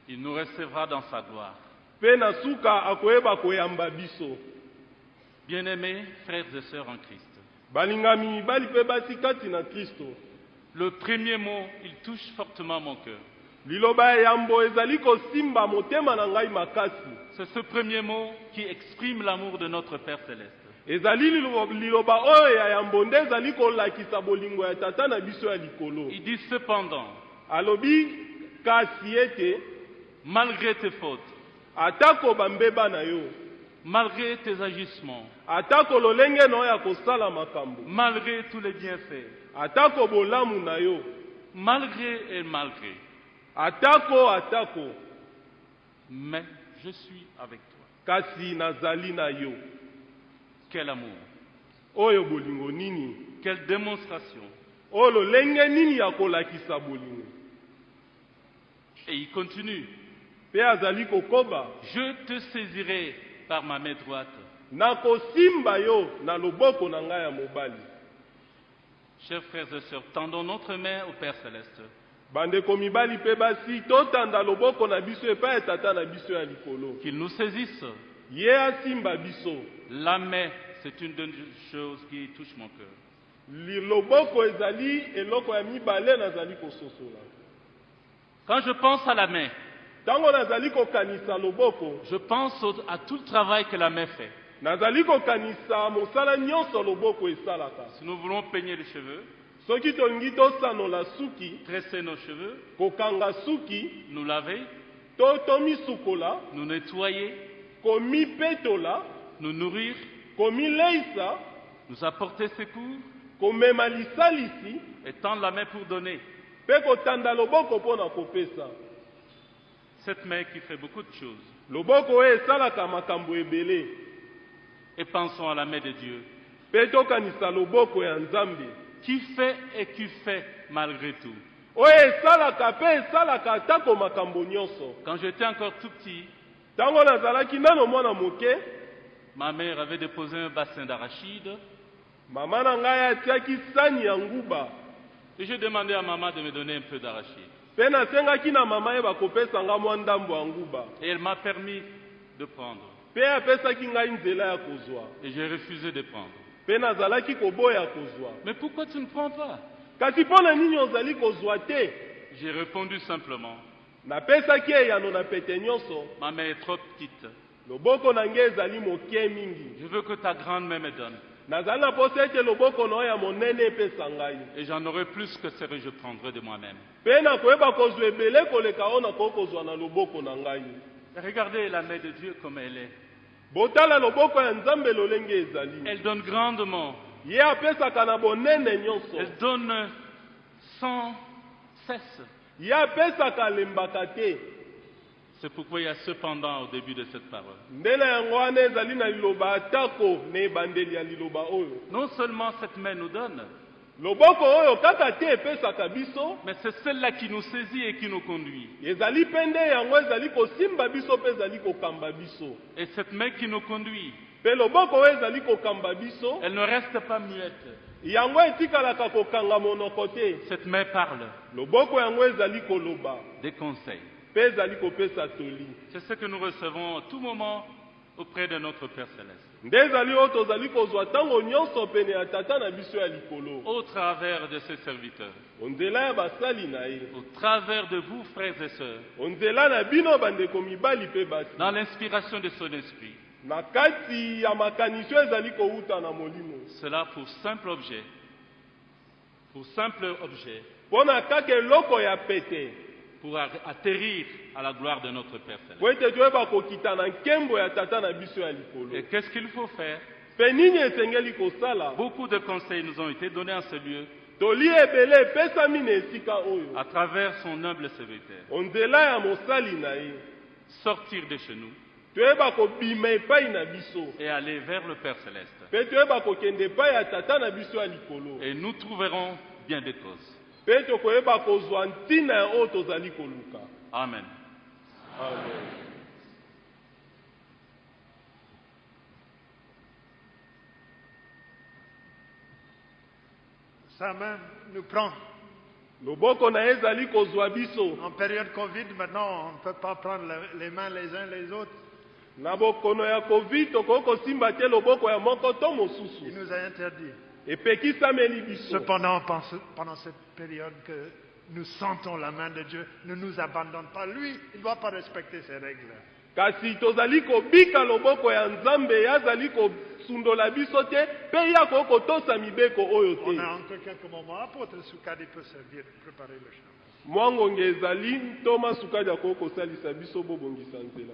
il nous recevra dans sa gloire.
mpe na suka akoyeba koyamba biso
Bien-aimés frères et sœurs en Christ,
balingami mibali mpe basi kati na kristo
le premier mot, il touche fortement mon cœur.
liloba ya yambo ezali kosimba motema na ngai makasi
C'est ce premier mot qui exprime l'amour de notre Père céleste. Il dit cependant, malgré tes fautes, malgré tes agissements, malgré tous les bienfaits, malgré et malgré, mais je suis avec toi.
kasi nazali na yo
Quel amour,
oyo bolingo nini?
Quelle démonstration.
oyo lolenge nini ya kolakisa bolingo?
Et il continue,
mpe azali kokoba
je te saisirai par ma main droite.
nakosimba yo na loboko na ngai ya mobali
Chers frères et sœurs, tendons notre main au Père céleste.
Bandeko mibali mpe basi totanda loboko na biso epai ya tata na biso ya likolo
Qu'il nous saisisse.
ye asimba biso
La main, c'est une des choses qui touche mon cœur.
Loboko ezali eloko ya mibale nazali kososola
Quand je pense à la main,
ntango nazali kokanisa loboko
je pense au- à tout le travail que la main fait.
nazali kokanisa mosala nyonso loboko esalaka
Si nous voulons peigner les cheveux,
soki tolingi tosanola suki
tresser nos cheveux,
kokanga suki
nous laver,
to tomisukola
nous nettoyer,
komipetola
nous nourrir,
komileisa
nous apporter secours.
komema lisalisi
et tendre la main pour donner.
mpe kotanda loboko mpo na kopesa.
Cette main qui fait beaucoup de choses.
loboko oyo esalaka makambo ebele.
Et pensons à la main de Dieu,
mpe tokanisa loboko ya nzambe
qui fait et qui fait malgré tout. Quand j'étais encore tout petit, ma mère avait déposé un bassin d'arachide et j'ai demandé à maman de me donner un peu d'arachide. Et elle m'a permis de prendre. Et j'ai refusé de prendre.
Mpe nazalaki koboya kozwa
Mais pourquoi tu ne prends pas?
Kasi mpo na nini ozali kozwa te?
J'ai répondu simplement,
napesaki eyano na pete nyonso
ma main est trop petite.
loboko na ngai ezali moke mingi
Je veux que ta grande main me donne.
nazali na posa ete loboko na oyo ya monene epesa ngai
Et j'en aurai plus que ce que je prendrai de moi-même.
mpe nakoyeba kozwa ebele koleka oyo nakoki kozwa na loboko na ngai
Et Regardez la main de Dieu comme elle est.
botala loboko ya nzambe lolenge ezali
Elle donne grandement.
ye apesaka na bonene nyonso
Elle donne sans cesse.
ye apesaka alembaka te
C'est pourquoi il y a cependant au début de cette parole.
nde na yango wana ezali na liloba atako na ebandeli ya liloba oyo
Non seulement cette main nous donne,
loboko oyo kaka te epesaka biso
mais c'est celle-là qui nous saisit et qui nous conduit.
ezali mpe nde yango ezali kosimba biso mpe ezali kokamba biso
Et cette main qui nous conduit,
mpe loboko oyo ezali kokamba biso
elle ne reste pas muette.
yango etikalaka kokanga monoko te
Cette main parle
loboko yango ezali koloba
des conseils.
mpe ezali kopesa toli
C'est ce que nous recevons à tout moment auprès de notre Père Céleste. Au travers de ses serviteurs, au travers de vous, frères et sœurs, dans l'inspiration de son esprit. Cela pour simple objet, pour simple objet, pour atterrir à la gloire de notre Père Céleste. Et qu'est-ce qu'il faut faire? Beaucoup de conseils nous ont été donnés en ce lieu. À travers son humble
ye.
Sortir de chez nous. Et aller vers le Père Céleste. Et nous trouverons bien des causes.
Mpe tokoyeba kozwa ntina ya oyo tozali koluka
Amen.
amen
Sa main nous prend.
loboko na ye ezali kozwa biso
En période Covid, maintenant, on ne peut pas prendre le- les mains les uns les autres.
na bokono ya covid tokoki kosimba te loboko ya moko to
Il nous a interdit. Cependant, pendant cette période que nous sentons la main de Dieu, ne nous abandonne pas. Lui, il ne doit pas respecter ses règles. On a encore quelques moments. Apôtre Soukadi peut servir, préparer le chemin.
mwa ngonge ezali ntoma sukadi akoki kosalisa biso bobongisa nzela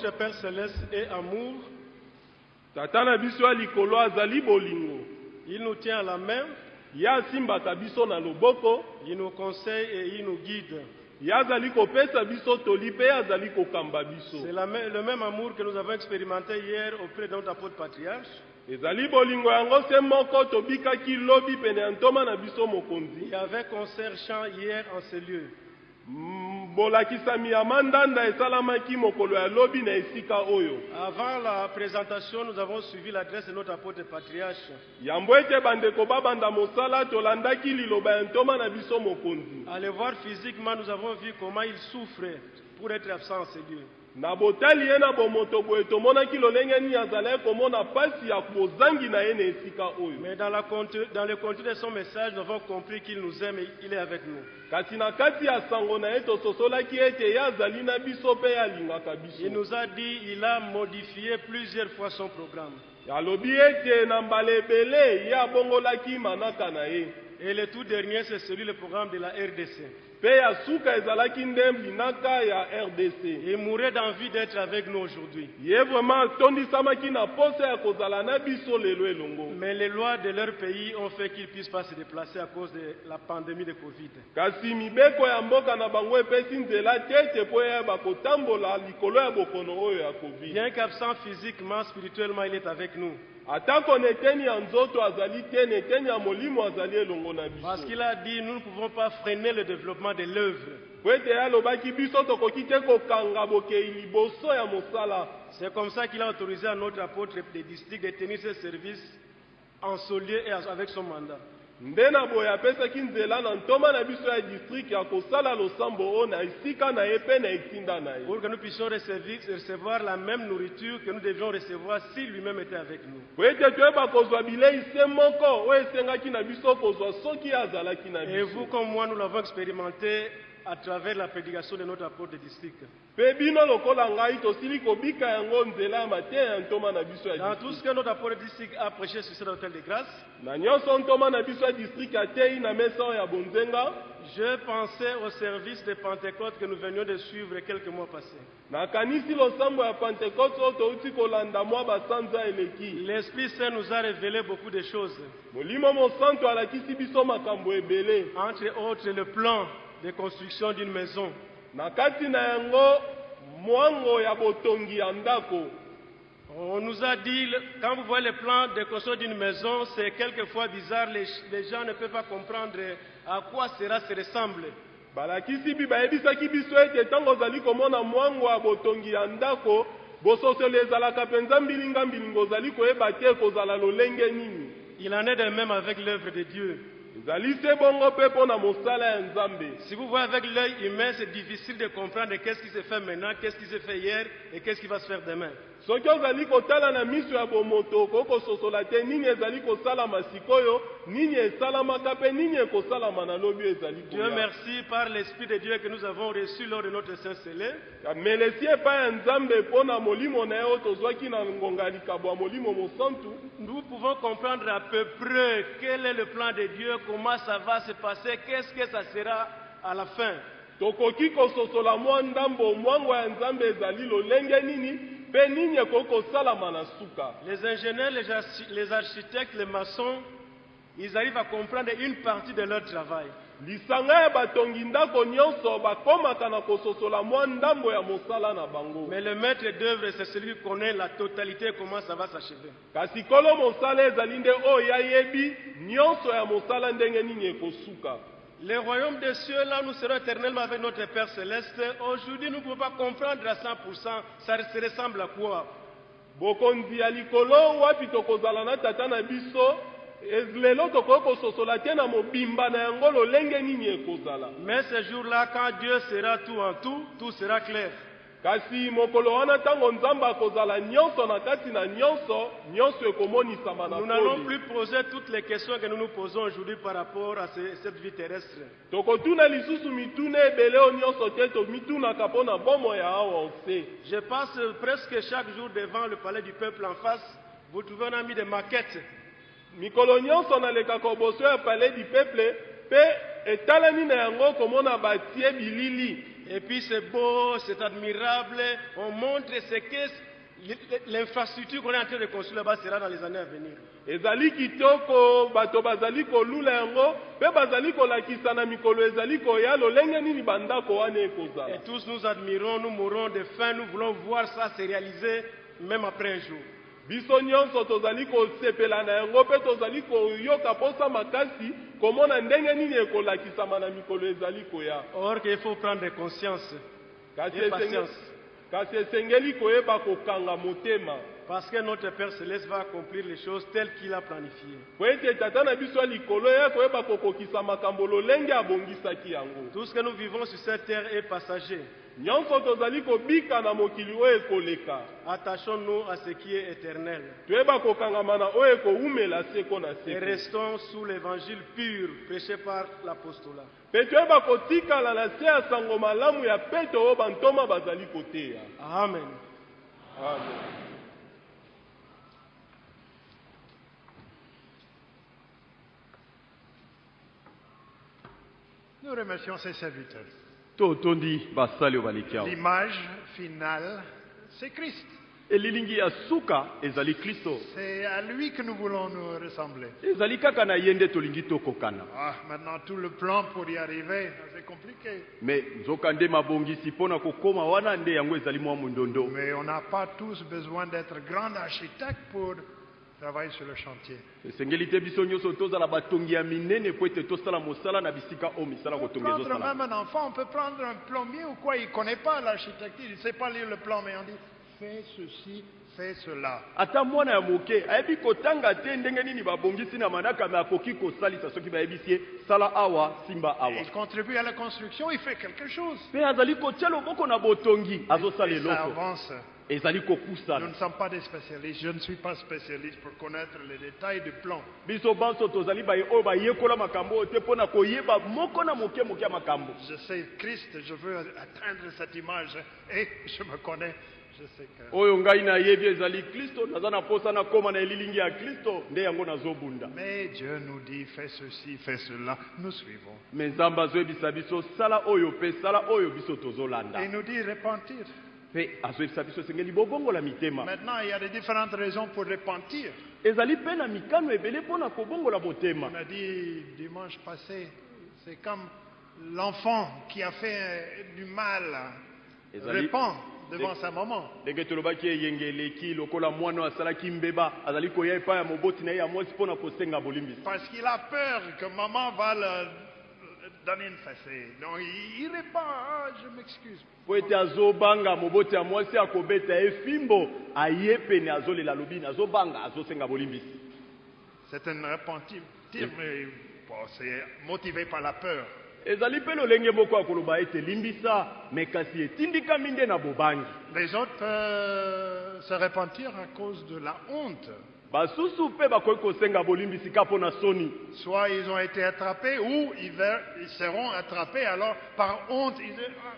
Notre Père céleste est amour.
tata na biso ya likolo azali bolingo
Il nous tient à la main,
ye asimbaka biso na loboko
il nous conseille et il nous guide.
ye azali kopesa biso toli mpe ye azali kokamba biso
C'est le même amour que nous avons expérimenté hier auprès de notre apôtre patriarche.
ezali bolingo yango se moko tobikaki lobi pene ya ntoma na biso mokonzi
Il y avait concert chant hier en ces lieux.
Bolakisami ya mandanda esalamaki mokolo ya lobi na esika oyo
Avant la présentation, nous avons suivi l'adresse de notre apôtre patriarche.
yambo ete bandeko babanda mosala tolandaki liloba ya ntoma na biso mokonzi
À le voir physiquement, nous avons vu comment il souffrait pour être absent en ces lieux.
Na botali ye na bomoto boye tomonaki lolenge nini azalaki komona pasi ya bozangi na ye na esika oyo
Mais dans, la dans le contenu de son message, nous avons compris qu'il nous aime et il est avec nous.
kasi na kati ya sango na ye tososolaki ete ye azali na biso mpe ye alingaka
Il
biso
nous a dit il a modifié plusieurs fois son programme.
alobi ete na mbala ebele ye abongolaki manaka na ye
Et le tout dernier, c'est celui, le programme de la RDC.
Mpe ya suka ezalaki nde linaka ya rdc
Il mourait d'envie d'être avec nous aujourd'hui.
ye vraimen atondisamaki na posa ya kozala na biso lelo elongo
Mais les lois de leur pays ont fait qu'ils ne puissent pas se déplacer à cause de la pandémie de Covid.
kasi mibeko ya mboka na bango epesi nzela te ete mpo yeba kotambola likolo ya bokono oyo ya covid
Bien qu'absent physiquement, spirituellement, il est avec nous. Parce qu'il a dit, nous ne pouvons pas freiner le développement de l'œuvre. C'est comme ça qu'il a autorisé à notre apôtre des districts de tenir ses services en ce lieu et avec son mandat.
Nde na boye apesaki nzela na ntoma na biso ya district ya kosala losambo oyo na esika na ye mpe na etinda na ye
Pour que nous puissions recevoir, recevoir la même nourriture que nous devions recevoir si lui-même était avec nous.
po ete toyeba kozwa bilei se moko oyo esengaki na biso kozwa soki azalaki na
Et
biso
vous comme moi, nous l'avons expérimenté à travers la prédication de notre apôtre de district. Dans tout ce que notre apôtre de district a prêché sur cet hôtel de grâce, je pensais au service de Pentecôte que nous venions de suivre quelques mois passés. L'Esprit Saint nous a révélé beaucoup de choses, entre autres le plan de construction d'une maison.
na kati na yango mwango ya botongi ya ndako
On nous a dit, quand vous voyez le plan de construction d'une maison, c'est quelquefois bizarre, les, les gens ne peuvent pas comprendre à quoi cela se ressemble.
balakisi bi bayebisaki biso ete ntango ozali komona mwango ya botongi ya ndako bososelo ezalaka mpenza mbilinga mbilinga ozali koyeba te kozala lolenge nini
Il en est de même avec l'œuvre de Dieu. Si vous voyez avec l'œil humain, c'est difficile de comprendre qu'est-ce qui se fait maintenant, qu'est-ce qui se fait hier et qu'est-ce qui va se faire demain.
Soki ozali kotala na miso ya bomoto okoki kososola te nini ezali kosalama sikoyo nini esalamaka mpe nini ekosalama na lobi oyo ezali
Dieu merci par l'Esprit de Dieu que nous avons reçu lors de notre Saint Célé.
melesi epai ya nzambe mpo na molimo na ye oyo tozwaki na ngonga ya likabo ya molimo mosantu
Nous pouvons comprendre à peu près quel est le plan de Dieu, comment ça va se passer, qu'est-ce que ça sera à la fin.
tokoki kososola mwa ndambo mwango ya nzambe ezali lolenge nini? Suka
Les ingénieurs, les, archi- les architectes, les maçons, ils arrivent à comprendre une partie de leur travail. Mais le maître d'œuvre, c'est celui qui connaît la totalité, comment ça va s'achever. Le royaume des cieux, là, nous serons éternellement avec notre Père céleste. Aujourd'hui, nous ne pouvons pas comprendre à 100%, ça se ressemble à quoi.
bokonzi ya likolo wapi tokozala na tata na biso? Ez- lelo tokoki kososola te na mobimba na yango lolenge nini ekozala?
Mais ce jour-là, quand Dieu sera tout en tout, tout sera clair.
Kasi mokolo wana ntango nzambe akozala nyonso na kati na nyonso nyonso ekomonisama na
Nous n'allons plus poser toutes les questions que nous nous posons aujourd'hui par rapport à ce- cette vie terrestre.
tokotuna lisusu mituna ebele oyo nyonso te tomitunaka mpo na bomo ya awa ose
Je passe presque chaque jour devant le palais du peuple en face. Vous trouvez un ami de maquette.
mikolo nyonso nalekaka koboso ya palais du peuple mpe etalani na yango komona batie bilili
Et puis c'est beau, c'est admirable. On montre ce que l'infrastructure qu'on est en train de construire là-bas sera dans les années à venir.
ezali kitoko bato bazali kolula yango mpe bazali kolakisa na mikolo ezali koya lolenge nini bandako wana
Et
ekozala
tous nous admirons, nous mourons de faim, nous voulons voir ça se réaliser même après un jour.
Biso nyonso tozali kosepela na yango mpe tozali koyoka posa makasi komona ndenge nini ekolakisama na mikolo ezali koya.
Or qu'il faut prendre conscience
kasi esengeli koyeba kokanga motema
Parce que notre Père Céleste va accomplir les choses telles qu'il a planifiées. Tout ce que nous vivons sur cette terre est passager. Attachons-nous à ce qui est éternel. Et restons sous l'évangile pur prêché par l'apostolat.
mpe toyeba kotikala na se ya sango malamu ya peto oyo bantoma bazali koteya
Amen.
amen
Nous remercions ces serviteurs.
totondi basali awa
L'image finale, c'est Christ.
elilingi ya suka ezali kristo
C'est à lui que nous voulons nous ressembler.
ezali kaka na ye nde tolingi tokokana
Ah, maintenant, tout le plan pour y arriver, c'est compliqué.
me nzoka nde mabongisi mpo na kokóma wana nde yango ezali mwa mondondo
Mais on n'a pas tous besoin d'être grands architectes pour travailler sur le chantier.
esengeli te biso nyonso tozala batongi ya minene po ete tosala mosala na bisika oyo misala
On peut
kotonga
prendre même un enfant, on peut prendre un plombier ou quoi, il ne connaît pas l'architecture, il ne sait pas lire le plan, mais on dit fais ceci, fais cela.
ata mwana ya moke ayebi kotanga te ndenge nini babongisi na manaka me akoki kosalisa soki bayebisi ye sala awa simba awa
il contribue à la construction, il fait quelque chose.
mpe azali kotia loboko na botongi azosala
Et ça
eloko
avance. Nous ne sommes pas des spécialistes. Je ne suis pas spécialiste pour connaître les détails du plan. Je sais Christ, je veux atteindre cette image et je me connais. Je sais que. Mais Dieu nous dit fais ceci, fais cela. Nous suivons. Et il nous dit repentir. Maintenant, il y a des différentes raisons pour repentir. On a dit dimanche passé, c'est comme l'enfant qui a fait euh, du mal, répand devant sa maman. Parce qu'il a peur que maman va le il, répand, ah, je m'excuse.
mpo ete azobanga moboti ya mwasi akobeta ye fimbo aye pene azolela alobi azobanga azosenga bolimbisi
C'est un repentir, mais bon, c'est motivé par la peur.
ezali mpe lolenge moko ya koloba ete limbisa me kasi etindikami nde na bobangi
Les autres peuvent se repentir à cause de la honte. Soit ils ont été attrapés ou ils, seront attrapés. Alors, par honte, Ah,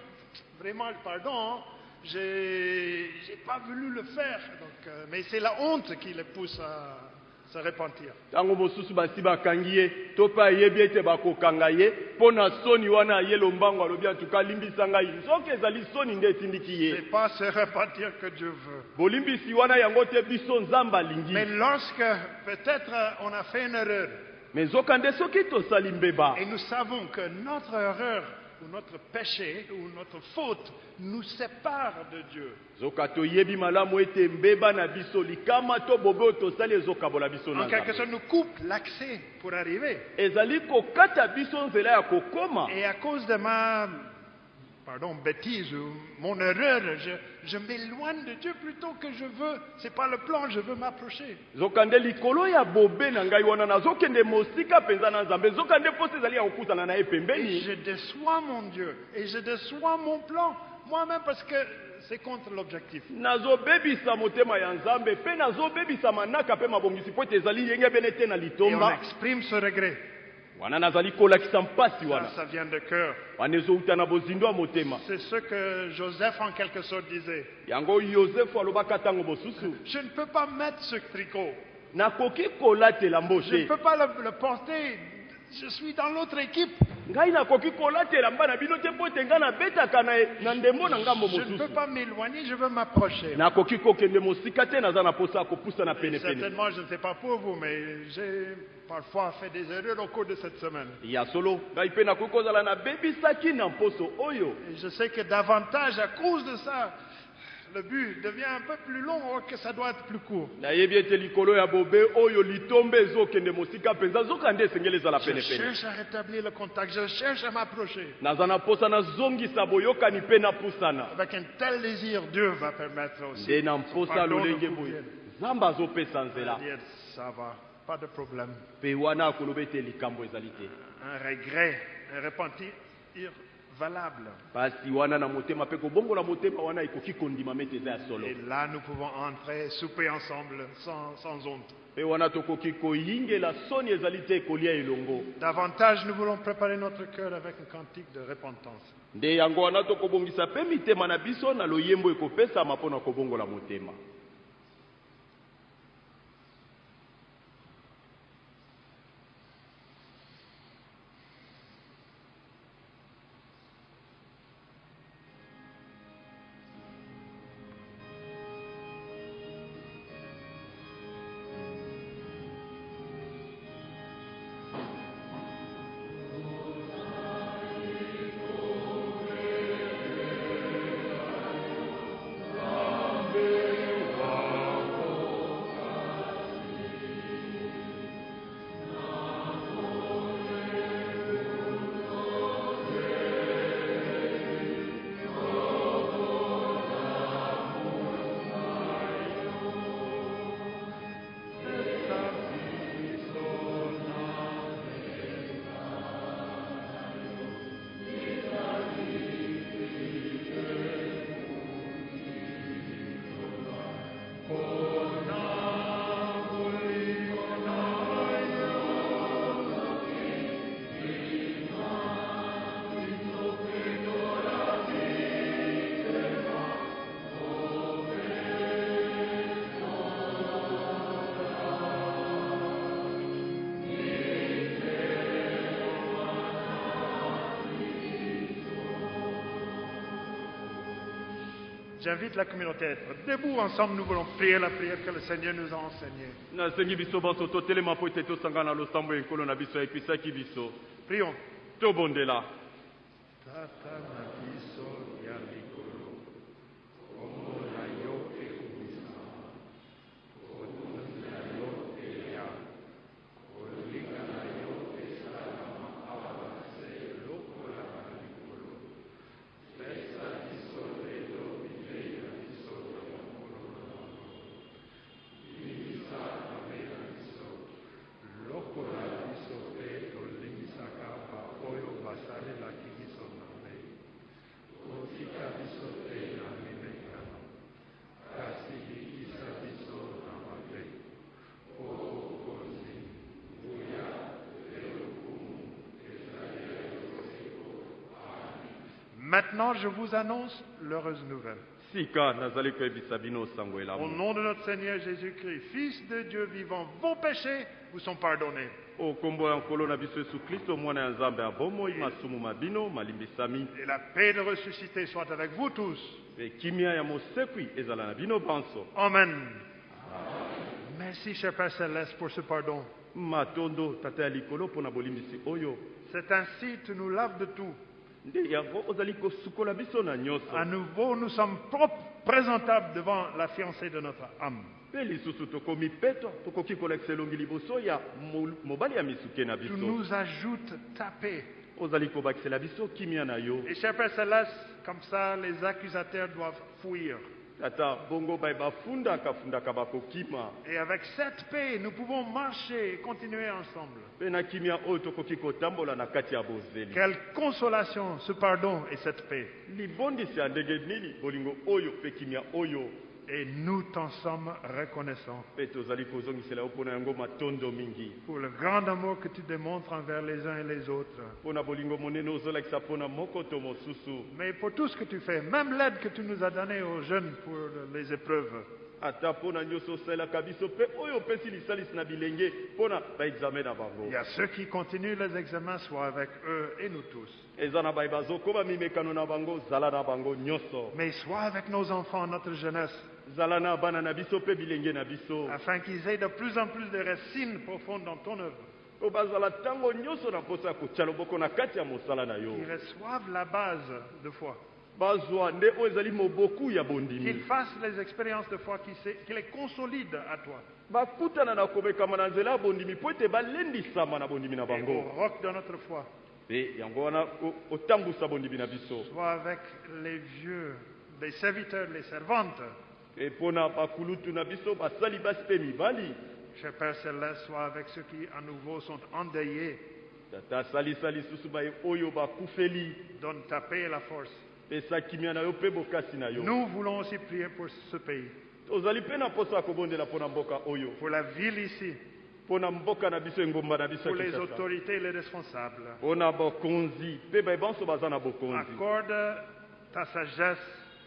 Vraiment, pardon, hein, j'ai pas voulu le faire. Donc, euh, mais c'est la honte qui les pousse à se repentir.
ntango mosusu basi bakangi ye to mpe ayebi ete bakokanga ye mpo na soni wana aye lombango alobi atuka alimbisa ngai nzoki ezali soni nde etindiki ye
C'est pas se repentir que Dieu veut.
bolimbisi wana yango te biso nzambe alingi
Mais lorsque peut-être euh, on a fait une erreur
me nzokande soki tosali mbeba
et nous savons que notre erreur ou notre péché ou notre faute nous sépare de Dieu, en quelque sorte nous coupe l'accès pour arriver. Et à cause de ma, pardon, bêtise ou mon erreur, je, je m'éloigne de Dieu plutôt que je veux, c'est pas le plan, je veux m'approcher. Et je déçois mon Dieu, et je déçois mon plan, moi-même parce que c'est contre l'objectif. Et on exprime ce regret. Ça, vient de cœur. C'est ce que Joseph en quelque sorte disait. Je ne peux pas mettre ce tricot. Je ne peux pas le, le porter. Je suis dans l'autre équipe.
ngambo
Je ne peux pas m'éloigner, je veux m'approcher. Certainement, je ne sais pas pour vous, mais j'ai parfois fait des erreurs au cours de cette semaine. Et je sais que davantage, à cause de ça, le but devient un peu plus long or que ça doit être plus court.
nayebi ete likolo ya bobe oyo litombe ezokende mosika mpenza zoka nde esengeli ezala
Je
penepene
cherche à rétablir le contact, je cherche à m'approcher.
naza na posa nazongisa boyokani mpe napusana
Avec un tel désir, Dieu va permettre aussi.
nde na mposa
Pardon
lolenge
nous
boye
convienne.
nzambe azopesa nzela
Dire, ça va, pas de problème.
mpe wana akoloba ete likambo ezali te
Un regret, un repentir valable. Et là, nous pouvons entrer, souper ensemble, sans, sans honte. Davantage, nous voulons préparer notre cœur avec un cantique de repentance.
nde yango wana tokobongisa mpe mitema na biso na loyembo ekopesama mpo na kobongola motema
J'invite la communauté à être debout ensemble. Nous voulons prier la prière que le Seigneur nous a enseignée.
nasengi biso banso totelema mpo ete tosangana na losambo ya ekolo na biso ayekisaki biso
Prions.
tobondela
Tata na biso ya likolo, kombo na yo ekumisa, kotunza yo eya, kolinga na yo esalama awa se lokola na likolo. Pesa biso lelo bilei na biso ya mokolo na bango. Bimisa mabe na biso, lokola biso mpe tolimbisaka baoyo basalelaki biso mabe kotika biso te na mimekano kasi bikisa biso na mabe po okonzi nguya mpe lokumu ezali ya yoseko Maintenant, je vous annonce l'heureuse nouvelle. Au nom de notre Seigneur Jésus-Christ, Fils de Dieu vivant, vos péchés vous sont pardonnés. Et la paix de ressuscité soit avec vous tous. Amen. Merci, cher Père Céleste, pour ce pardon. C'est ainsi que tu nous laves de tout. À nouveau, nous sommes propres, présentables devant la fiancée de notre âme. Tu nous ajoutes ta paix.
ozali kobakisela biso kimia na yo
Et cher Père Céleste, comme ça, les accusateurs doivent fuir. Et avec cette paix, nous pouvons marcher et continuer ensemble. Quelle consolation, ce pardon et cette paix. Et nous t'en sommes reconnaissants pour le grand amour que tu démontres envers les uns et les autres. Mais pour tout ce que tu fais, même l'aide que tu nous as donnée aux jeunes pour les épreuves. Il y a ceux qui continuent les examens, soit avec eux et nous tous.
nyonso
Mais soit avec nos enfants, notre jeunesse, afin qu'ils aient de plus en plus de racines profondes dans ton œuvre. Qu'ils reçoivent la base de foi. qu'ils fassent les expériences de foi qui, les consolident à toi.
bakutana na komekama na nzela ya bondimi mpo ete balendisama na bondimi na
Et au
bango
roc de notre foi,
mpe yango wana o- otambusa bondimi na biso
sois avec les vieux, les serviteurs, les servantes.
Mpe mpo na bakulutu na biso basali basi mpe mibali
Cher Père Céleste, sois avec ceux qui à nouveau sont endeuillés.
oyo bakufeli
Donne ta paix et la force. Nous voulons aussi prier pour ce pays, pour la ville ici, pour les autorités et les responsables.
bokonzi.
Accorde ta sagesse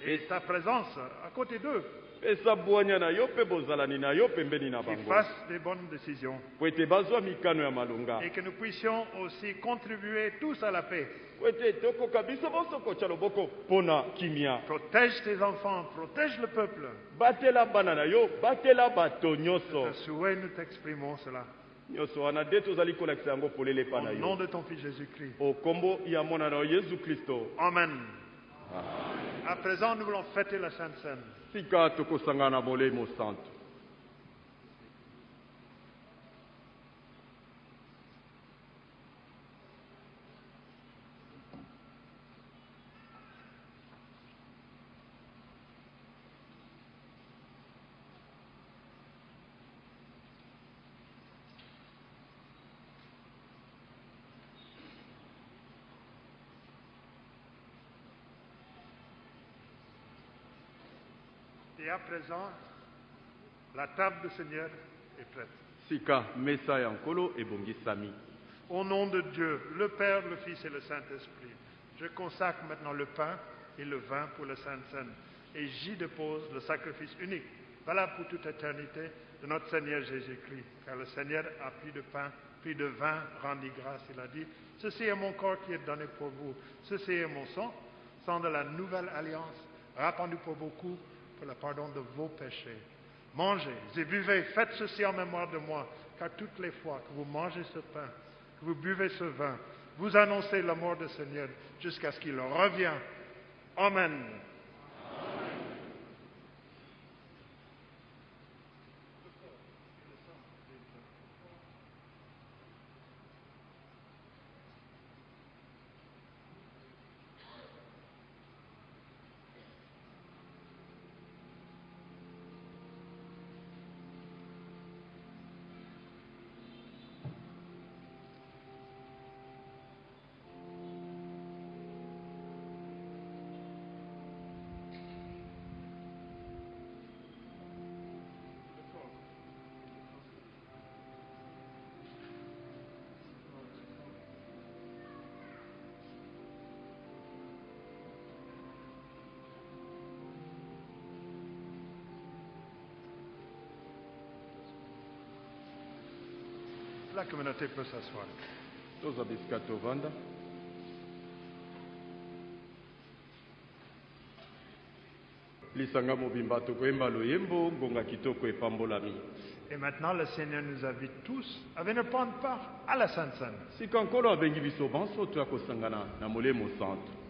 et ta présence à côté d'eux,
pesa bwanya na yo mpe bozalani na yo pembeni na
qu'ils
bango
fassent des bonnes décisions
po ete bazwa mikano ya malonga
et que nous puissions aussi contribuer tous à la paix.
po ete tokoka biso bonso kotya loboko mpo na kimia
Protège tes enfants, protège le peuple.
batela bana na yo batela bato nyonso
Ce souhait, nous t'exprimons cela.
nyonso wana nde tozali kolakisa yango polele epa na
Au nom
yo
de ton Fils Jésus-Christ.
o kombo ya mwana na yo yesu kristo
Amen. À présent, nous voulons fêter la Sainte Seine.
Sika tokosangana na molemo santo
à présent, la table du Seigneur est prête.
sika mesa ya nkolo ebongisami
Au nom de Dieu, le Père, le Fils et le Saint-Esprit, je consacre maintenant le pain et le vin pour le Sainte Seine et j'y dépose le sacrifice unique, valable pour toute éternité, de notre Seigneur Jésus-Christ. Car le Seigneur a pris de pain, pris de vin, rendit grâce. Il a dit, ceci est mon corps qui est donné pour vous, ceci est mon sang, sang de la nouvelle alliance, répandu pour beaucoup le pardon de vos péchés. Mangez et buvez, faites ceci en mémoire de moi, car toutes les fois que vous mangez ce pain, que vous buvez ce vin, vous annoncez la mort du Seigneur jusqu'à ce qu'il revienne. Amen. La communauté peut s'asseoir.
toza bisika tovanda lisanga mobimba tokoyemba loyembo ngonga kitoko epambolami
Et maintenant, le Seigneur nous invite tous à venir prendre part à la Sainte Seine.
sika nkolo abengi biso banso toya kosangana na molemo santo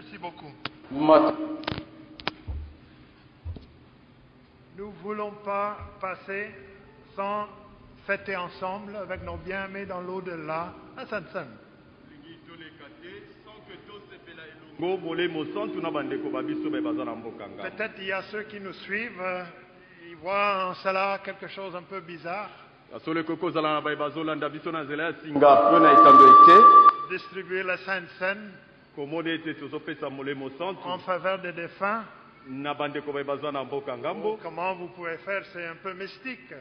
Merci beaucoup. Nous ne voulons pas passer sans fêter ensemble avec nos bien-aimés dans l'au-delà à Sansan. Peut-être il y a ceux qui nous suivent, euh, ils voient en cela quelque chose un peu bizarre. Distribuer la Sainte Seine en faveur des défunts. Comment vous pouvez faire C'est un peu mystique.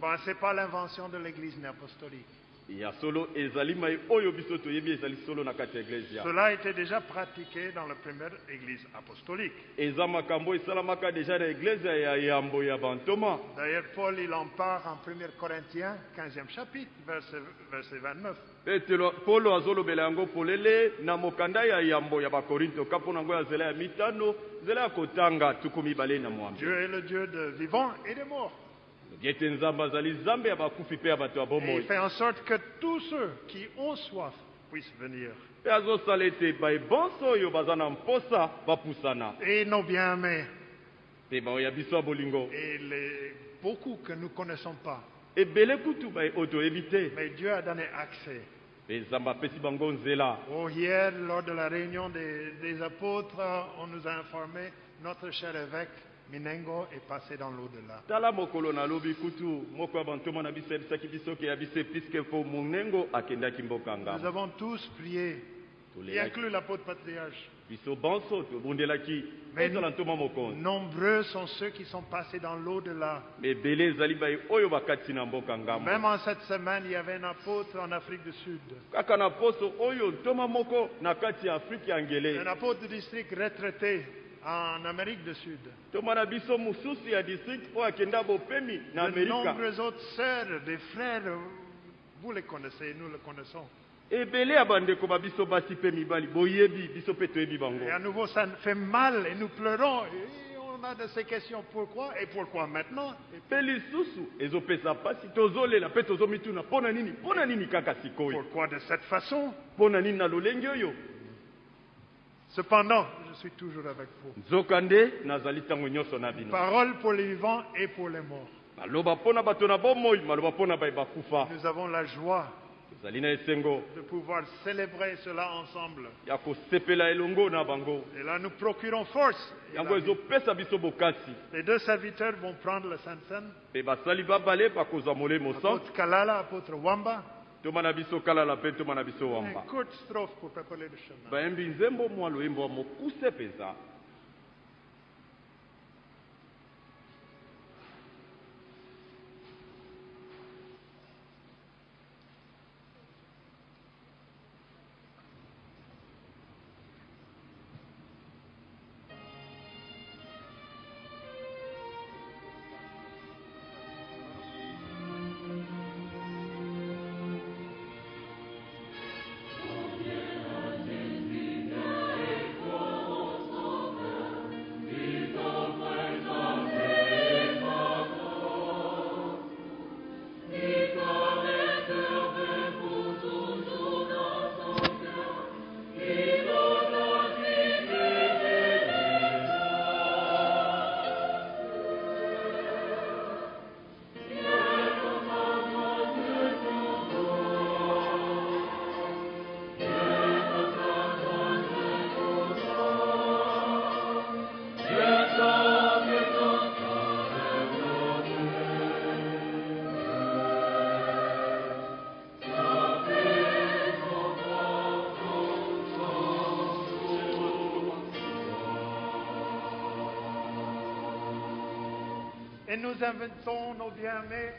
Bon, ce n'est pas l'invention de l'Église apostolique. Cela était déjà pratiqué dans la première Église apostolique. D'ailleurs, Paul, il en parle en 1 Corinthiens, 15e chapitre, verset, verset 29.
petelo polo azolobela yango polele na mokanda ya yambo ya bakorinto ka mpo na yango ya nzela ya mitano nzela ya kotanga tuku mibale na mwambe
Dieu est le Dieu de vivants et de morts. Et il fait en sorte que tous ceux qui ont soif puissent venir. Et nos bien-aimés, et les, beaucoup que nous ne connaissons pas.
te
Mais Dieu a donné accès. Oh, hier, lors de la réunion des, des apôtres, on nous a informé, notre cher évêque Minengo est passé dans l'au-delà.
tala mokolo nalobi kutu moko ya bantoma na biso ayebisaki biso ke ya biso episke po monengo akendaki mboka
Nous avons tous prié, y inclut l'apôtre patriarche.
biso bonso tobundelaki
Mais
ezala ntoma mokonzi
nombreux sont ceux qui sont passés dans l'au-delà.
ebele ezali baye oyo bakati na mboka ngambo
Même en cette semaine, il y avait un apôtre en Afrique du Sud.
kaka na poso oyo ntoma moko na kati ya afrike ya
Un
ngele
apôtre de district retraité en Amérique du Sud. De nombreuses autres sœurs, des frères, vous les connaissez, nous les connaissons.
ebele ya bandeko babiso basi mpe mibali boyebi biso mpe toyebi bango
Et à nouveau, ça fait mal et nous pleurons. Et on a de ces questions. Pourquoi Et pourquoi maintenant? Et
mpe lisusu ezopesa mpasi tozolela mpe tozomituna mpo na nini? Mpo na nini kaka sikoyo?
Pourquoi de cette façon?
Mpo na nini na lolenge oyo?
Cependant, je suis toujours avec vous.
nzoka nde nazali ntango nyonso na bino
Parole pour les vivants et pour les morts.
maloba mpo na bato na bomoi maloba mpo na baye bakufa
Nous avons la joie
tozali na esengo
de pouvoir célébrer cela ensemble.
ya kosepela elongo na bango
Et là, nous procurons force. Et
yango
la-
ezopesa biso bokasi
les deux serviteurs vont prendre la Sainte Seine.
mpe basali babale bakozwa molemo centre
Apôtre Kalala, apôtre Wamba.
tomana biso kalala mpe tomana biso wamba. Bayembi nzembo mwa loyembo ya mokuse mpenza.
Nous invitons nos bien-aimés,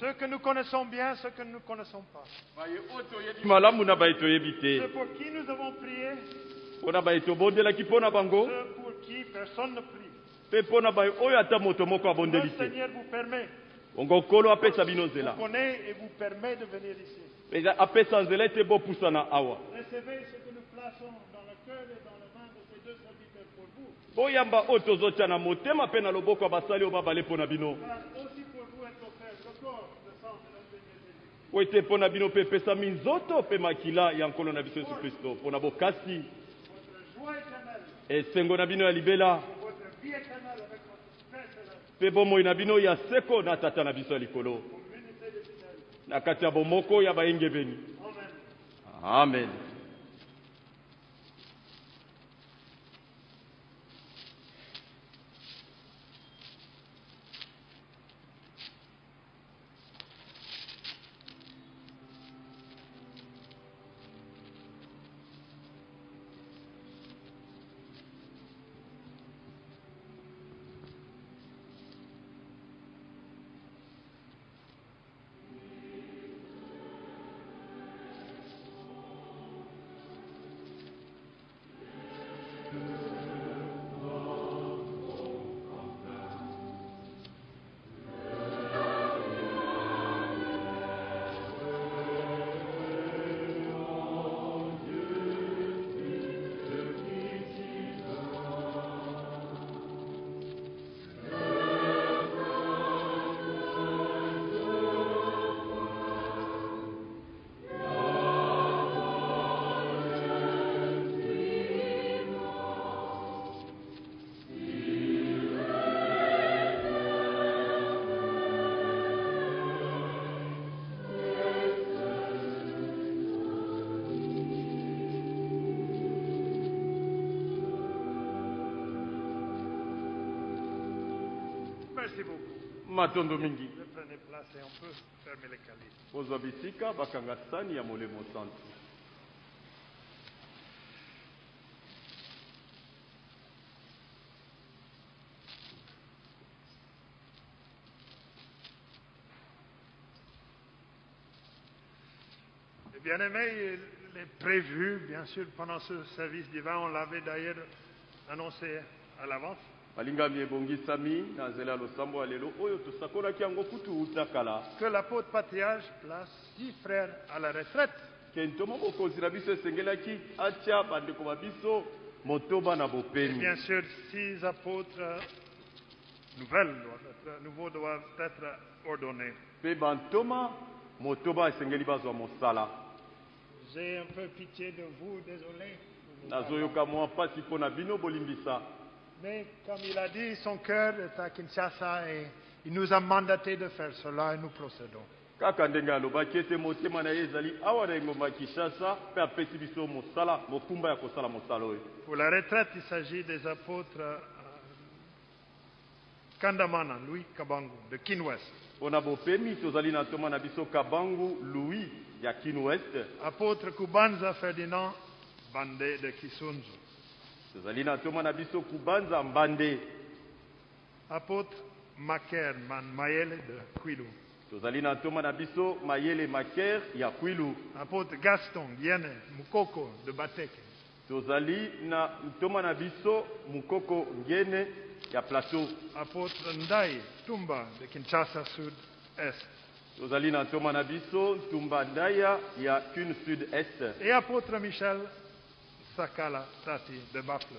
ceux que nous connaissons bien, ceux que nous ne connaissons pas. Ceux pour qui nous avons prié, ceux pour qui personne ne prie.
mpe mpo na baye oyo ata moto moko
Le
abondeli te
Seigneur vous permet,
bongo nkolo apesa bino nzela. nzela ete bopusana awa.
Recevez ce que nous plaçons dans le cœur et dans la main de ces deux serviteurs
boyamba oyo tozotia na motema mpe na loboko ya basali oyo babale mpo na bino. Po ete mpo na bino mpe epesami nzoto mpe makila ya nkolo na biso yesu kristo mpo na bokasi. Esengo na bino ya libela. Mpe bomoi na bino ya seko na tata na biso ya likolo. Na kati ya bomoko ya bayengebeni amen.
Merci les calices.
kozwa bisika bakanga sani ya molemo santu
Et Bien aimé, il est prévu, bien sûr, pendant ce service divin, on l'avait d'ailleurs annoncé à l'avance, que l'apôtre Patriarche place six frères à la retraite. Et bien sûr, six apôtres nouvelles doivent être, nouveaux doivent être ordonnés. J'ai un peu pitié de vous, désolé.
nazoyoka mwa mpasi mpo na bino bolimbisa
Mais comme il a dit, son cœur est à Kinshasa et il nous a mandaté de faire cela et nous procédons.
kaka ndenge alobaki ete motema na ye ezali awa na engomba ya kinshasa mpe apesi biso mosala mokumba ya kosala mosala oyo.
Pour la retraite, il s'agit des apôtres euh, Kandamana, Louis Kabangu, de Kinwest,
mpo na bopemi tozali na ntoma na biso kabangu louis ya kin west
apôtre Kubanza Ferdinand Bandé de Kisunzu,
tozali na ntoma na biso kubanza mbande.
Apôtre Maker Man Mayele de Kwilu,
tozali na ntoma na biso mayele maker ya kwilu.
Apôtre Gaston Yene Mukoko de Bateke,
tozali na ntoma na biso mukoko ngene ya plateau.
Apôtre Ndai Tumba de Kinshasa Sud-Est,
tozali na ntoma na biso ntumba ndaya ya kune sud est
et apôtre Michel Sakala Tati de Bafle.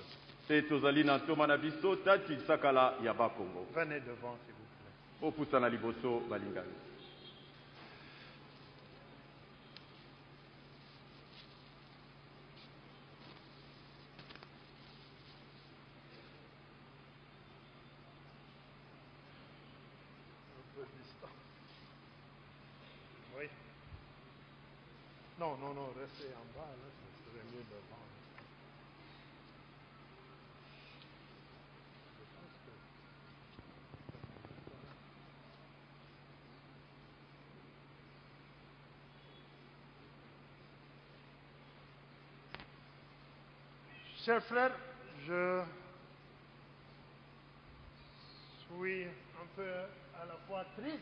tozali na biso tati sakala ya bakongo
Venez devant, s'il vous plaît.
opusana liboso balingani
Un peu distant. Oui. Non, non, non, restez en bas, là, ce serait mieux devant. Je pense que- Chers frères, je suis un peu à la fois triste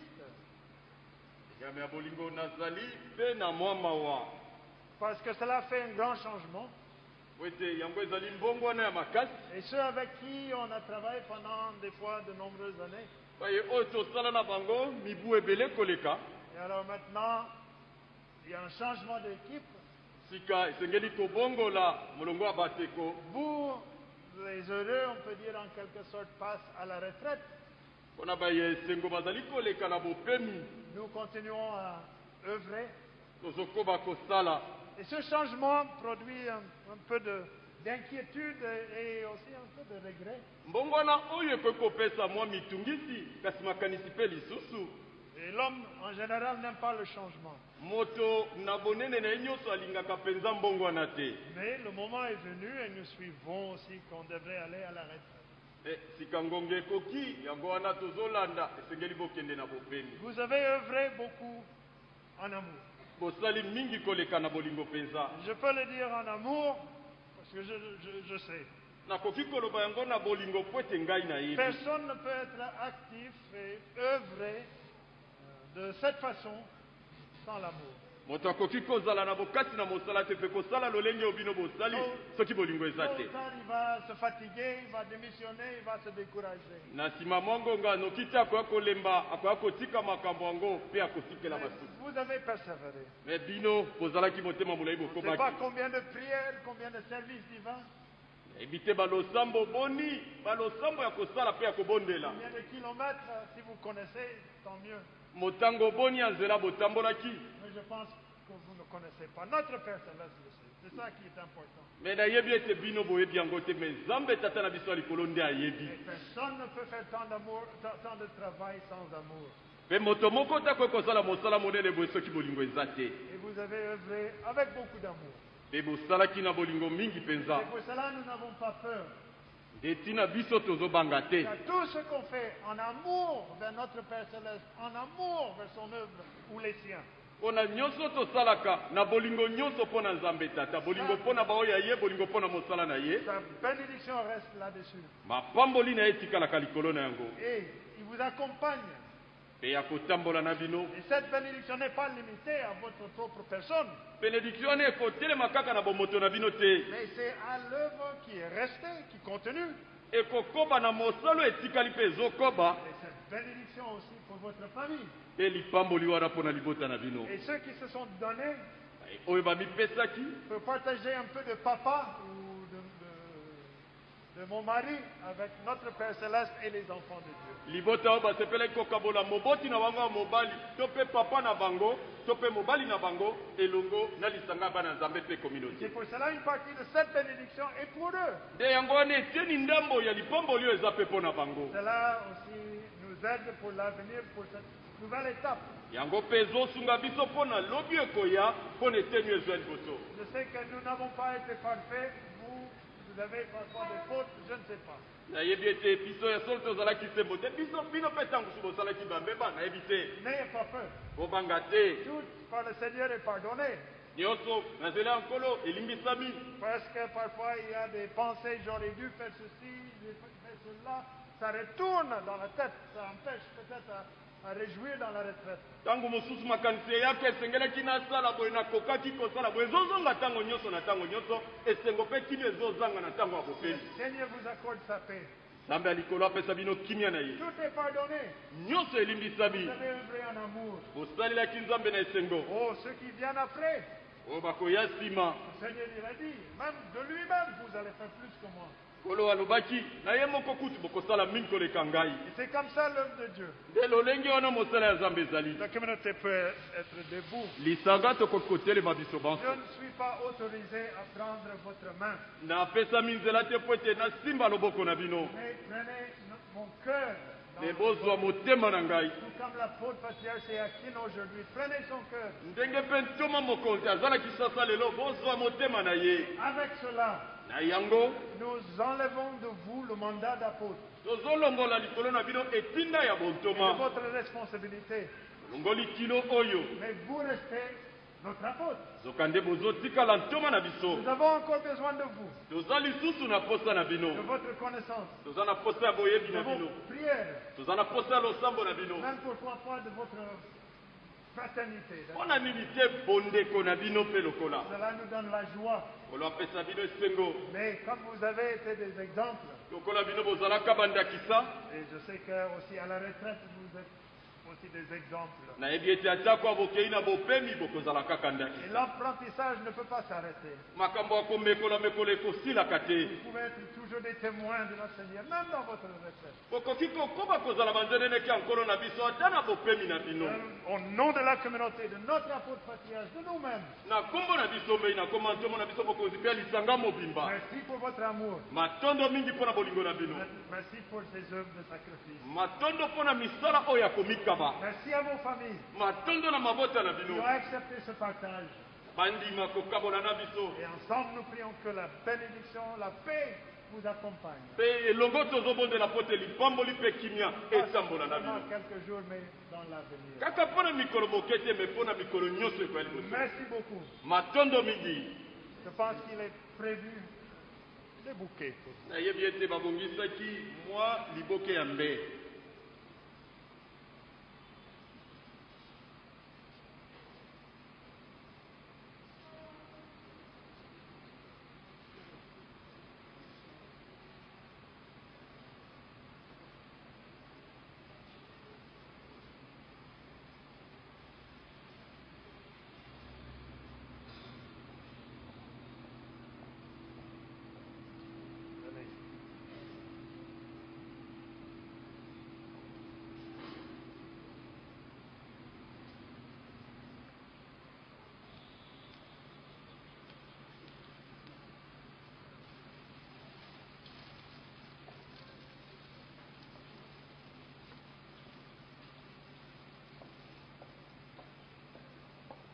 parce que cela fait un grand changement. Et ceux avec qui on a travaillé pendant des fois de nombreuses années. Et alors maintenant, il y a un changement d'équipe.
Sika esengeli tobongola molongo ya bateko
Vous, les heureux, on peut dire en quelque sorte, passent à la retraite.
mpona baye esengo bazali koleka na bopemi
Nous continuons à œuvrer.
tozokoba kosala
Et ce changement produit un, un peu de- d'inquiétude et aussi un peu de regret.
mbongwana oyo ekoki kopesa mwa mitungisi kasi makanisi mpe lisusu
Et l'homme, en général, n'aime pas le changement. Mais le moment est venu et nous suivons aussi qu'on devrait aller à la retraite.
Eh,
Vous avez œuvré beaucoup en amour. Je peux le dire en amour parce que je, je- je sais.
nakoki koloba yango na bolingo po ete ngai nayebi
Personne ne peut être actif et œuvrer de cette façon sans l'amour.
moto akoki kozala na bokati na mosala te mpe kosala lolenge oyo bino bosali. Soki bolingo eza te.
ou tard, il va se fatiguer, il va démissionner, il va se décourager.
na nsima mwa ngonga noki te akoya kolemba akoya kotika makambo yango mpe akotikela
Mais
basuki.
Vous avez persévéré.
me bino bozalaki motema molai
Je ne sais pas
bokomaki
combien de prières, combien de services divins,
nayebi te balosambo boni balosambo ya kosala mpe ya kobondela motango boni ya nzela botambolaki
Mais je pense que vous ne connaissez pas. Notre sait. C'est ça qui est important.
me nayebi ete bino boyebi yango te me nzambe tata na biso ya likolo nde ayebi
Et personne ne peut faire tant de travail sans amour.
mpe moto moko te akoki kosala mosala monene boye soki bolingo eza te
Et vous avez œuvré avec beaucoup d'amour.
mpe bosalaki na bolingo mingi mpenza
Et pour cela, nous n'avons pas peur.
nde ntina biso tozobanga te
tout ce qu'on fait en amour vers notre Père Céleste, en amour vers son œuvre ou les siens,
mpona nyonso tosalaka na bolingo nyonso mpo na nzambe tata bolingo mpo na baoyo ya ye bolingo mpo na mosala na ye
sa bénédiction reste là-dessus.
mapamboli na ye etikalaka likolo na yango
il vous accompagne. Et cette bénédiction n'est pas limitée à votre propre personne, mais c'est à l'œuvre qui est restée, qui continue. Et cette bénédiction aussi pour votre famille. Et ceux qui se sont donnés
bamipesaki
peuvent partager un peu de papa de, mon mari avec notre Père Céleste et les enfants de Dieu.
libota oyo basepelaki kokabola moboti na bango ya mobali to mpe papa na bango to mpe mobali na bango elongo na lisanga ya bana nzambe mpe
C'est
communauté
pour cela une partie de cette bénédiction est pour eux.
nde yango wana etieni ndambo ya lipamboli oyo eza mpe mpo na bango
Cela aussi nous aide pour l'avenir, pour cette nouvelle étape.
yango mpe ezosunga biso mpo na lobi ekoya mpo na eteni ezwa liboso
Je sais que nous n'avons pas été parfaits. Vous, vous avez parfois des fautes, je ne sais pas. N'ayez pas peur. Tout par le Seigneur est pardonné. Parce que parfois il y a des pensées, j'aurais dû faire ceci, j'ai fait cela. Ça retourne dans la tête, ça empêche peut-être réjouir dans la retraite.
ntango mosusu makanisi eyaki esengelaki nasala boye nakokaki kosala boye ezozonga ntango nyonso na ntango nyonso esengo mpe kimia ezozanga na ntango ya
Le
bopeli
Seigneur vous accorde sa paix.
nzambe ya likolo apesa bino kimia na ye
Tout est pardonné.
nyonso
Vous
elimbisami
avez œuvré en amour.
bosalelaki nzambe na esengo
Oh, ceux qui viennent après,
oyo bakoya nsima nkolo alobaki na ye moko kutu bokosala mingi koleka ngai.
C'est comme ça l'œuvre de Dieu.
nde lolenge wana mosala ya nzambe ezali.
La communauté peut être debout.
lisanga tokoki kotelema biso banso
Je ne suis pas autorisé à prendre votre main,
napesami nzela te po ete nasimba loboko na bino.
Mais prenez mon cœur.
me bozwa motema na ngai. Ndenge mpe ntoma mokonzi azalaki sasa lelo bozwa motema na ye.
Avec cela,
na yango
nous enlevons de vous le mandat d'apôtre.
tozolongola likolo na bino etinda ya
C'est de
bontoma
votre responsabilité.
longoli kilo oyo.
Mais vous restez notre apôtre.
zoka nde bozotikala ntoma na biso.
Nous avons encore besoin de vous,
toza lisusu na posa na
de votre connaissance,
toza na posa ya boyebi
de
na bino.
vos prières,
toza na posa ya losambo na bino.
Même pas de votre fraternité. Cela nous donne la joie. Mais comme vous avez été des exemples, et je sais que aussi à la retraite vous êtes aussi des exemples.
nayebi ete atako bokei na bopemi bokozala kaka
Et
ndakisa
l'apprentissage ne peut pas s'arrêter.
makambo ya komekola mekolo ekosilaka te
Vous pouvez être toujours des témoins de notre Seigneur, même dans votre retraite.
bokoki kokoba kozala banzeneneki ya nkolo na biso ata na bopemi na bino
Euh, Au nom de la communauté, de notre apôtre patriarche, de nous-mêmes,
na nkombo na biso mbei nakoma ntomo na biso bokonzi mpe ya lisanga mobimba
merci pour votre amour.
matondo mingi mpo na bolingo na bino
Merci pour ces œuvres de sacrifice.
matondo mpo na misala oyo ya
Merci à vos familles
matondo na mabota na
qui
bino
ont accepté ce partage.
bandima kokabola na biso
Et ensemble, nous prions que la bénédiction, la paix vous accompagne.
mpe elongo tozobondela po te lipamboli mpe kimia
Pas
etambola na
seulement
bino
quelques jours, mais dans l'avenir.
kaka mpo na mikolo moke te me mpo na mikolo nyonso ekoya liboso
Merci beaucoup.
matondo mingi
Je pense qu'il est prévu des bouquets.
nayebi ete babongisaki mwa liboke ya mbe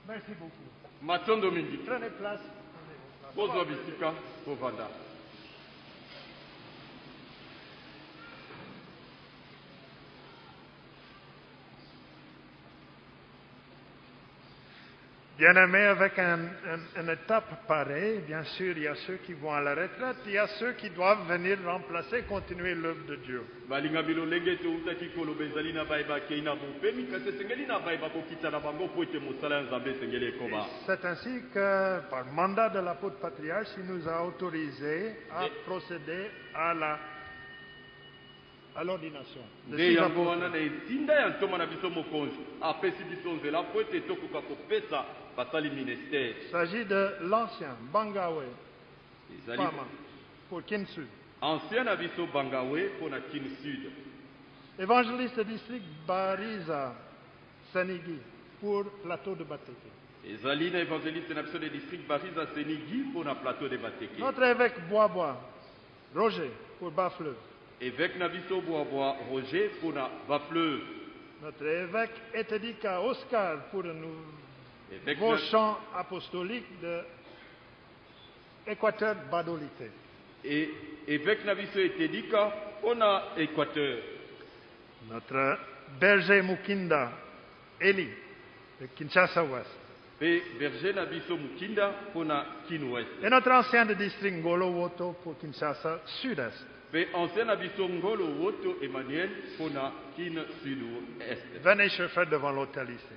Merci beaucoup.
matondo mingi
Prenez place. Prenez vos places.
bozwa bisika bovanda
Bien aimé, avec un- un- une étape pareille, bien sûr, il y a ceux qui vont à la retraite, il y a ceux qui doivent venir remplacer, continuer l'œuvre de Dieu. C'est ainsi que, par mandat de l'apôtre patriarche, il nous a autorisé à procéder à la à l'ordination. de
nde
six
yango
apôtres.
wana na etinda ya ntoma na biso mokonzi apesi biso nzela mpo ete tokoka kopesa basali ministere
Il s'agit de l'ancien Bangawe,
ezali
pour Kinsu,
ancien na biso bangawe mpo na kin sud
évangéliste district Bariza, Senigi, pour plateau de Bateke.
ezali na évangéliste na biso de district bariza senigi mpo na plateau de bateke
Notre évêque Boisbois, Roger, pour.
Évêque na biso bwabwa roger mpo na bafleuve
Notre évêque Etedika Oscar pour nous,
évêque
vos chants apostoliques de Équateur Badolité.
et évêque na biso etedika mpo na équateur
Notre berger Mukinda Eli de Kinshasa Ouest.
mpe berger na biso mokinda mpo na kin ouest
Et notre ancien de district Ngolo Woto pour Kinshasa Sud-Est. Venez, frères, devant l'hôtel ici.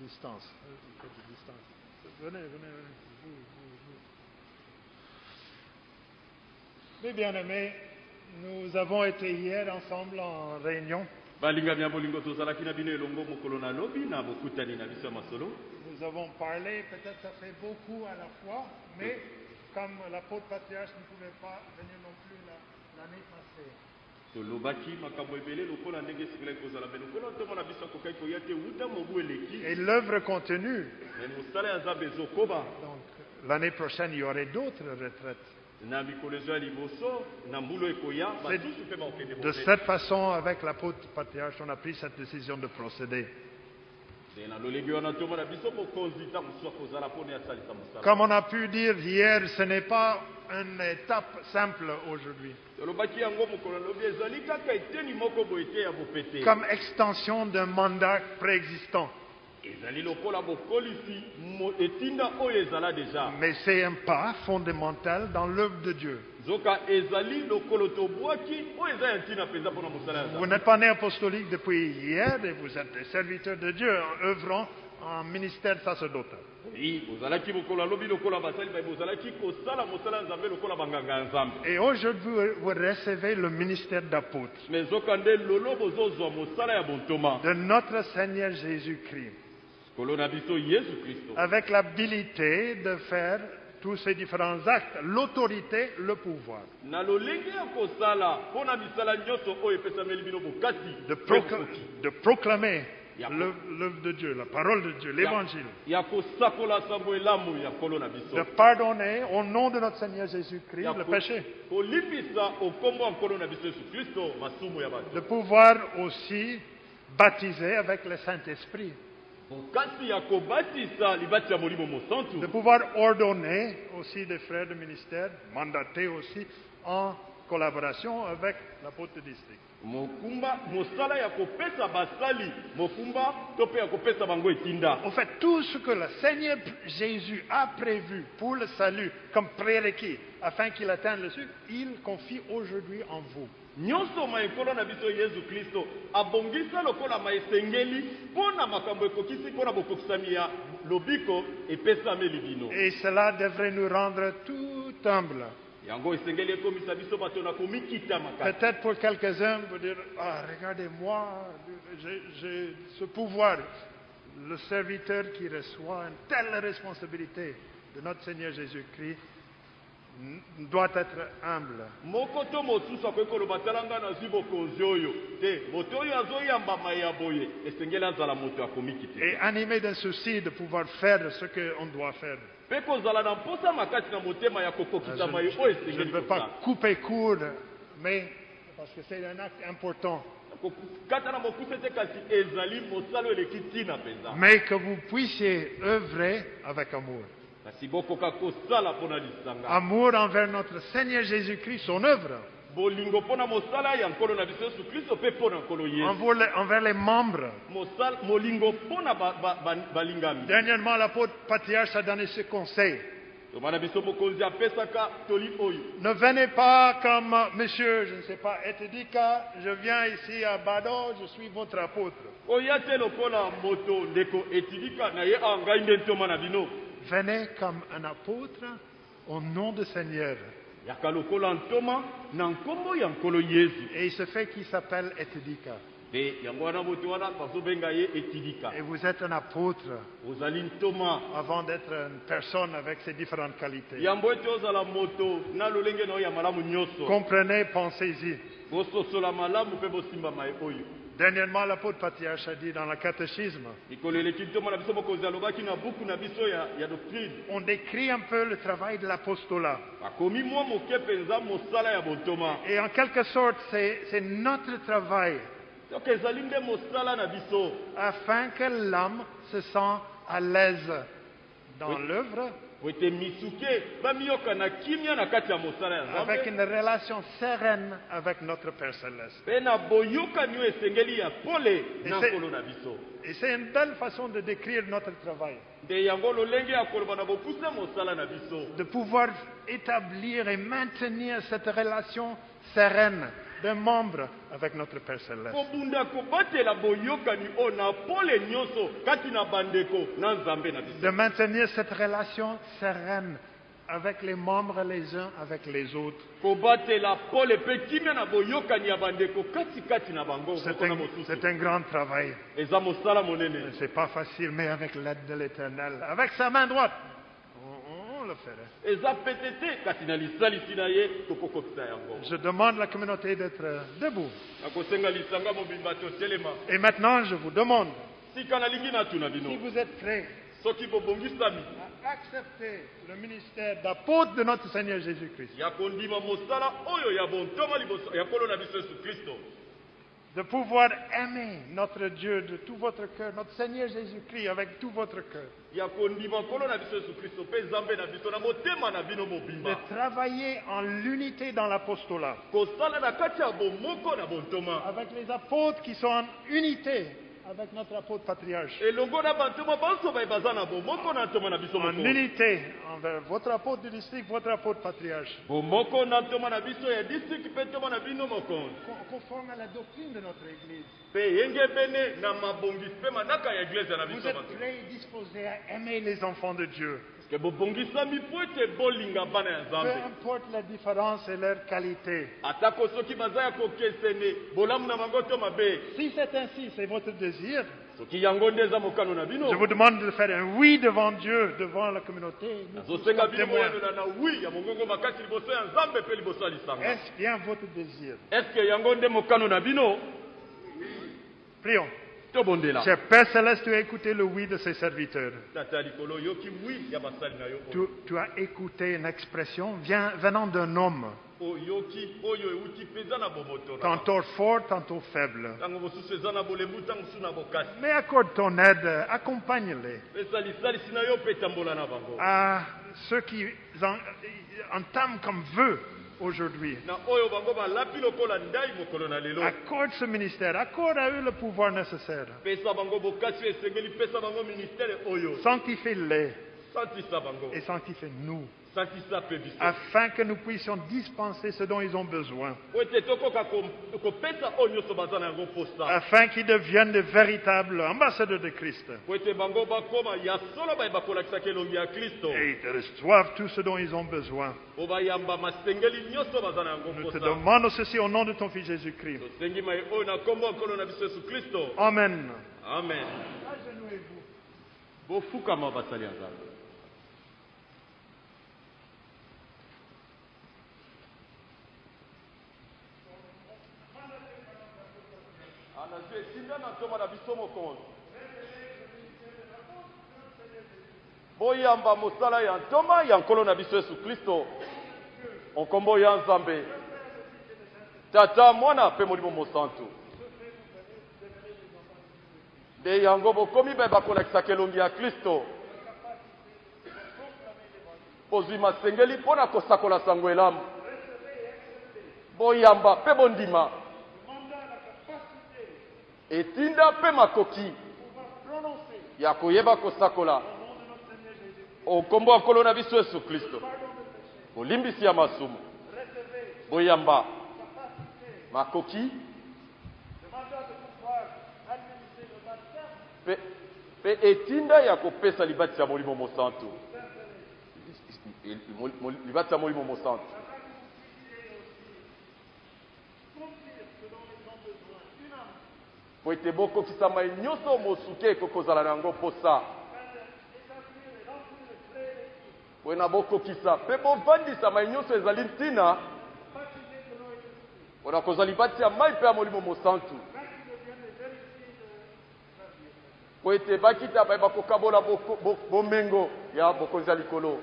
Distance. Euh, distance. Venez, venez, venez. Vous, vous, vous. Mes bien-aimés, nous avons été hier ensemble en réunion. Nous avons parlé, peut-être ça fait beaucoup à la fois, mais comme l'apôtre patriarche ne pouvait pas venir non plus la- l'année passée, et l'œuvre continue. Donc l'année prochaine, il y aurait d'autres retraites. de cette façon, avec l'apôtre patriarche, on a pris cette décision de procéder. Comme on a pu dire hier, ce n'est pas une étape simple aujourd'hui. Comme extension d'un mandat préexistant. Mais c'est un pas fondamental dans l'œuvre de Dieu. Vous n'êtes pas né apostolique depuis hier et vous êtes des serviteurs de Dieu en œuvrant en ministère sacerdotal. Et aujourd'hui, vous recevez le ministère d'apôtre de notre Seigneur Jésus-Christ, avec l'habilité de faire tous ces différents actes, l'autorité, le pouvoir, de, de proclamer l'œuvre de Dieu, la parole de Dieu, l'évangile, de pardonner au nom de notre Seigneur Jésus-Christ le péché, de pouvoir aussi baptiser avec le Saint-Esprit, de pouvoir ordonner aussi des frères de ministère, mandatés aussi en collaboration avec l'apôtre district.
Mokumba mosala ya kopesa basali mokumba to mpe ya kopesa bango etinda
En fait, tout ce que le Seigneur Jésus a prévu pour le salut comme prérequis afin qu'il atteigne le ciel, il confie aujourd'hui en vous.
nyonso maekolo na biso yesu kristo abongisa lokola maesengeli mpo na makambo ekokisi mpo na bokokisami ya lobiko epesameli bino
Et cela devrait nous rendre tout humbles. Peut-être pour quelques-uns, vous dire, ah, regardez-moi, j'ai ce pouvoir. Le serviteur qui reçoit une telle responsabilité de notre Seigneur Jésus-Christ doit être humble. Et animé d'un souci de pouvoir faire ce qu'on doit faire.
Ya
Je, ne veux pas couper court, mais parce que c'est un acte important. Mais que vous puissiez œuvrer avec amour. Amour envers notre Seigneur Jésus-Christ, son œuvre. Envers les, envers les membres. Dernièrement, l'apôtre patriarche a donné ce conseil. Ne venez pas comme monsieur, je ne sais pas, Etedika, je viens ici à Bado, je suis votre apôtre. Venez comme un apôtre au nom du Seigneur. Et il se fait qu'il s'appelle
etidika
Et vous êtes un apôtre. Avant d'être une personne avec ses différentes qualités. Comprenez, pensez-y. Dernièrement, l'apôtre patriarche a dit dans le catéchisme, on décrit un peu le travail de l'apostolat.
bontoma
Et en quelque sorte, c'est notre travail afin que l'homme se sent à l'aise dans
Oui.
l'œuvre, avec une relation sereine avec notre Père Céleste. Et c'est une belle façon de décrire notre travail, de pouvoir établir et maintenir cette relation sereine d'un membre avec notre Père Céleste. De maintenir cette relation sereine avec les membres les uns avec les autres. C'est un, un grand travail.
monene
C'est pas facile, mais avec l'aide de l'Éternel, avec sa main droite, Je demande à la communauté d'être debout. Et maintenant, je vous demande, si vous êtes prêts à accepter le ministère d'apôtre de notre Seigneur Jésus-Christ, de pouvoir aimer notre Dieu de tout votre cœur, notre Seigneur Jésus-Christ avec tout votre cœur, de travailler en l'unité dans l'apostolat, avec les apôtres qui sont en unité avec notre apôtre patriarche.
biso
En unité envers votre apôtre du district, votre apôtre patriarche. Conforme à la doctrine de notre Église. Vous êtes
bato
prêts et disposés à aimer les enfants de Dieu. Peu importe la différence et leur qualité. Si c'est ainsi, c'est votre désir, je vous demande de faire un oui devant Dieu, devant la communauté. Est-ce bien votre désir? Prions. Cher Père Céleste, tu as écouté le oui de ses serviteurs. Tu, tu as écouté une expression venant d'un homme,
bomoto na
tantôt fort, tantôt faible. Mais accorde ton aide, accompagne-les.
Bango.
À ceux qui en- entament comme vœu aujourd'hui. Accorde ce ministère, accorde à eux le pouvoir nécessaire. Sanctifie-les et sanctifie-nous, afin que nous puissions dispenser ce dont ils ont besoin, afin qu'ils deviennent de véritables ambassadeurs de Christ. Et ils reçoivent tout ce dont ils ont besoin. Nous te demandons ceci au nom de ton Fils Jésus-Christ.
tosengi mai nzambe anazwi etinda na ntoma na biso mokonzi boyamba mosala ya ntoma ya nkolo na biso yesu kristo. Onkombo ya nzambe. Tata mwana mpe molimo mosantu. Nde yango bokomi bayeba kolakisaka elongi ya kristo. Bozwi masengeli mpo na kosakola sango elamu. Boyamba mpe bondima etinda mpe makoki ya koyeba kosakola. Okombo ya nkolo na biso yesu kristo. Bolimbisi ya masumu. Boyamba. Makoki. Mpe etinda ya kopesa libatisi ya molimo mosantu. Libatisi ya molimo mosantu po ete bokokisa mai nyonso mosuki ekoki kozala na yango mposa. Po na bokokisa mpe bovandisa mai nyonso ezali ntina. Mpona kozwa libatisi ya mai mpe ya molimo mosantu. Po ete bakita bayeba kokabola bomengo ya bokonzi ya likolo.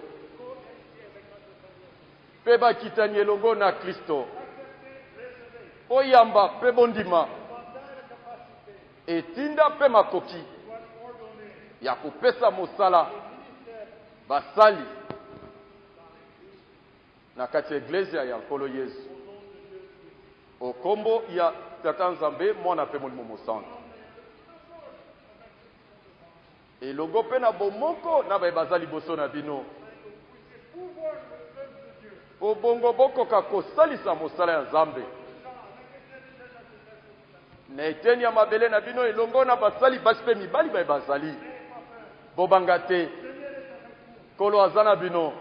Mpe bakitani elongo na kristo. Oyamba mpe bondima etinda mpe makoki ya kopesa mosala basali na kati ya eglezia ya nkolo yesu. Okombo ya tata nzambe mwana mpe molimo mosantu elongo mpe na bomoko na baye baza liboso na bino. Po bongo bokoka kosalisa mosala ya nzambe na eteni ya mabele na bino elongo na basali basi mpe mibali baye bazali. Bobanga te. Nkolo aza na bino.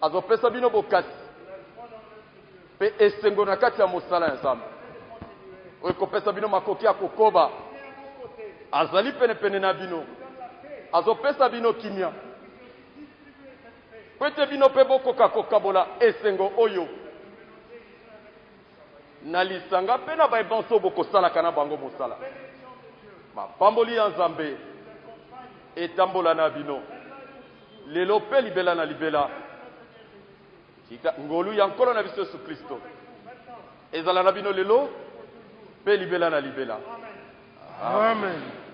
Azopesa bino bokasi. Mpe esengo na kati ya mosala ya nzambe. Oyo ekopesa bino makoki ya kokoba. Azali penepene na bino. Azopesa bino kimia. Po ete bino mpe bokoka kokabola esengo oyo na lisanga mpe na bayebanso bokosalaka na bango mosala. Mapamboli ya nzambe etambola na bino. Lelo mpe libela na libela. Tika ngolu ya nkolo na biso yesu kristo. Ezala na bino lelo mpe libela na libela.
Amen.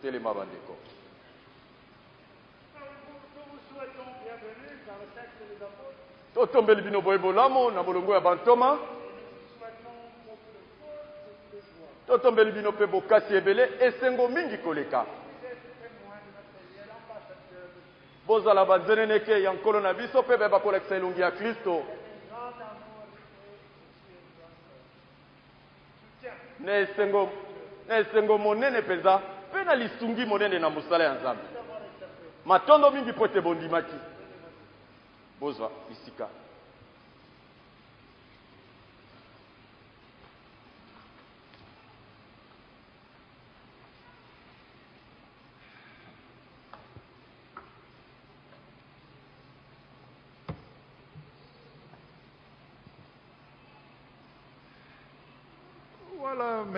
totelema bandeko. Totombeli bino boye bolamu na bolongo ya bantoma totombeli bino mpe bokasi ebele esengo mingi koleka. Bozala banzeneneke ya nkolo na biso mpe bayeba kolekisa elongi ya kristo. Na esengo na esengo monene mpenza mpe na lisungi monene na mosala ya nzambe. Matondo mingi mpo ete bondimaki bozwa bisika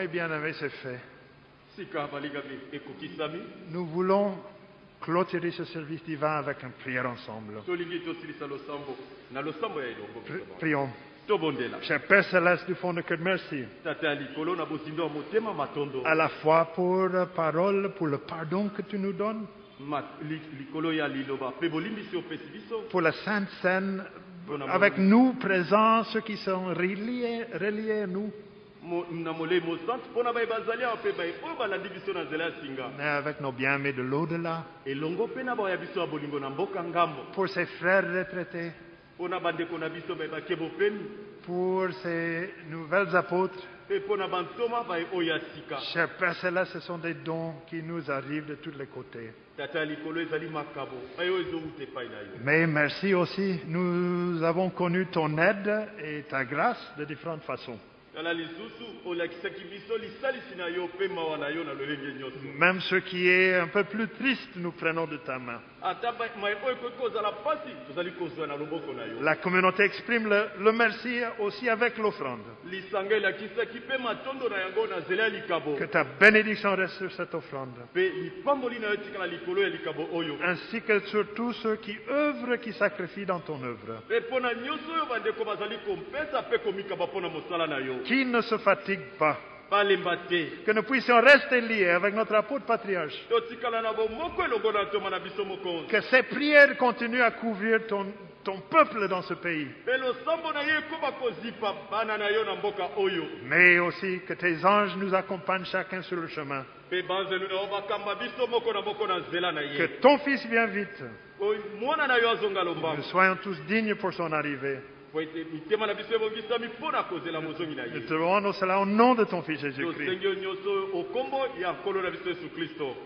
mes bien-aimés, c'est fait. Nous voulons clôturer ce service divin avec une prière ensemble. prions. Cher Père Céleste du fond de cœur, merci. À la fois pour la parole, pour le pardon que tu nous donnes, pour la Sainte Seine, avec nous présents, ceux qui sont reliés, reliés à nous, Mais avec nos bien-aimés de l'au-delà, pour ces frères retraités, pour ces nouvelles apôtres.
mpe mpo na bantoma baye oyo ya sika.
Cher Père Céleste, ce sont des dons qui nous arrivent de tous les côtés.
yo.
Mais merci aussi, nous avons connu ton aide et ta grâce de différentes façons. Même ce qui est un peu plus triste, nous prenons de ta main. La communauté exprime le, le merci aussi avec l'offrande. Que ta bénédiction reste sur cette offrande.
oyo
Ainsi que sur tous ceux qui œuvrent, qui sacrifient dans ton œuvre.
yo
Qui ne se fatigue pas. Que nous puissions rester liés avec notre apôtre patriarche. Que ces prières continuent à couvrir ton, ton peuple dans ce pays. Mais aussi que tes anges nous accompagnent chacun sur le chemin. Que ton Fils vienne vite. Que nous soyons tous dignes pour son arrivée. Nous te rendons cela au nom de ton Fils Jésus-Christ.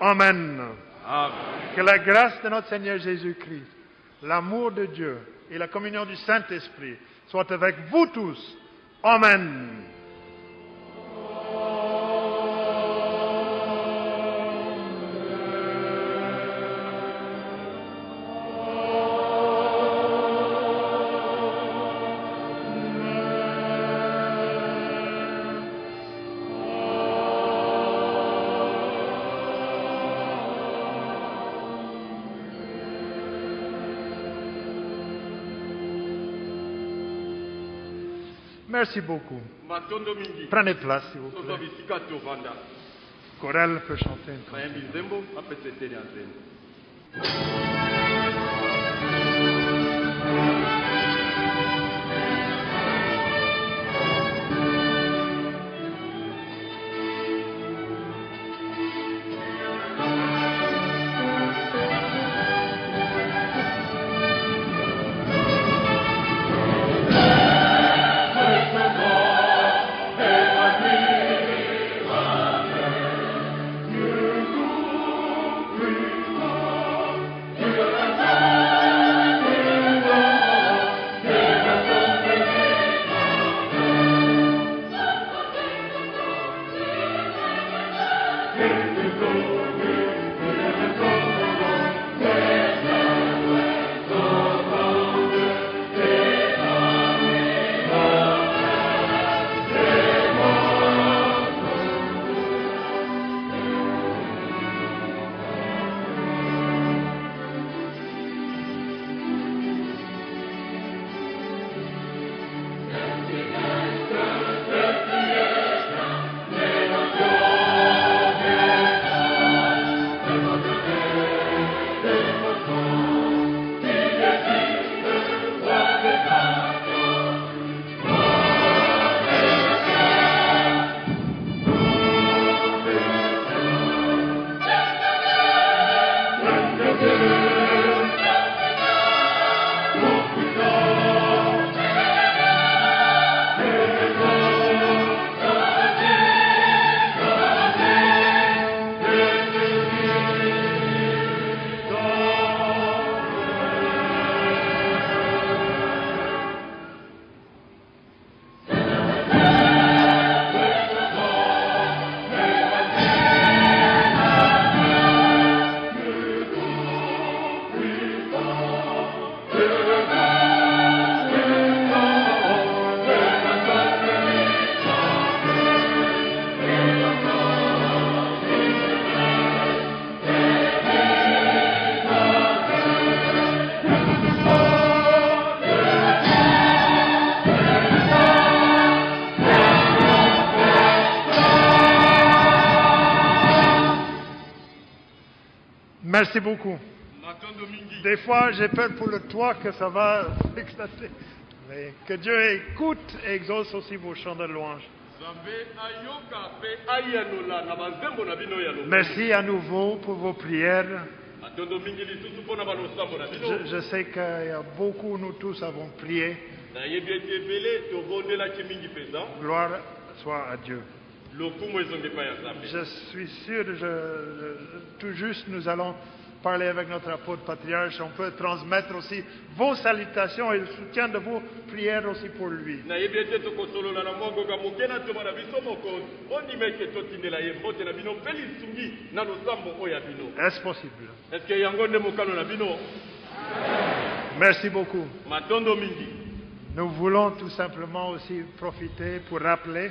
Amen.
amen
Que la grâce de notre Seigneur Jésus-Christ, l'amour de Dieu et la communion du Saint-Esprit soient avec vous tous. Amen. Merci beaucoup. Prenez place, s'il vous plaît. Chorale peut chanter une Merci beaucoup. Des fois, j'ai peur pour le toit que ça va éclater. Mais que Dieu écoute et exauce aussi vos chants de louange. Merci à nouveau pour vos prières. Je, je sais qu'il y a beaucoup, nous tous avons prié. Gloire soit à Dieu. Je suis sûr, je- je- tout juste, nous allons parler avec notre apôtre patriarche. On peut transmettre aussi vos salutations et le soutien de vos prières aussi pour lui. Est-ce possible? Merci beaucoup. Nous voulons tout simplement aussi profiter pour rappeler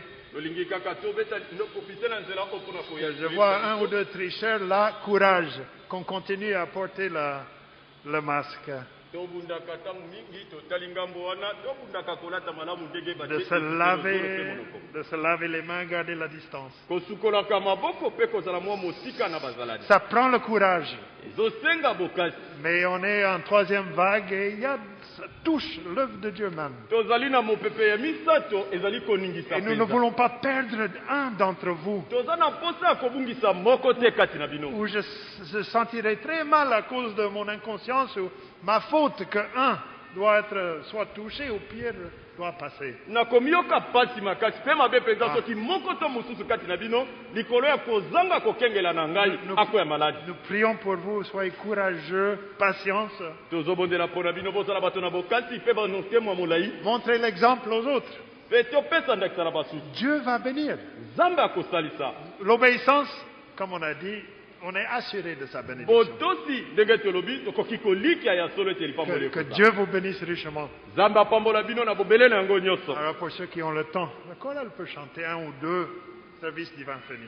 je vois un ou deux tricheurs là. Courage, qu'on continue à porter la- le masque. De se, laver, de se laver les mains, garder la distance. Ça prend le courage. Mais on est en troisième vague et il y a, ça touche l'œuvre de Dieu même. Et nous ne voulons pas perdre un d'entre vous. Où je, je sentirais très mal à cause de mon inconscience ou ma faute que un doit être soit touché ou pire doit passer.
nakomiyoka pasi makasi mpe mabe mpenza
Ah.
soki moko to mosusu kati na bino likolo ya kozanga kokengela na ngai
Nous-
akoya maladi
Nous prions pour vous, soyez courageux, patience,
tozobondela mpo na bino bozala bato na bokasi mpe banokemo ya molai
montrez l'exemple aux autres.
mpe topesa ndakisa na basusu
Dieu va bénir.
nzambe akosalisa
L'obéissance, comme on a dit, on est assuré de sa bénédiction. Que, que Dieu vous bénisse richement. Alors pour ceux qui ont le temps, le chorale peut chanter un ou deux services divin fini.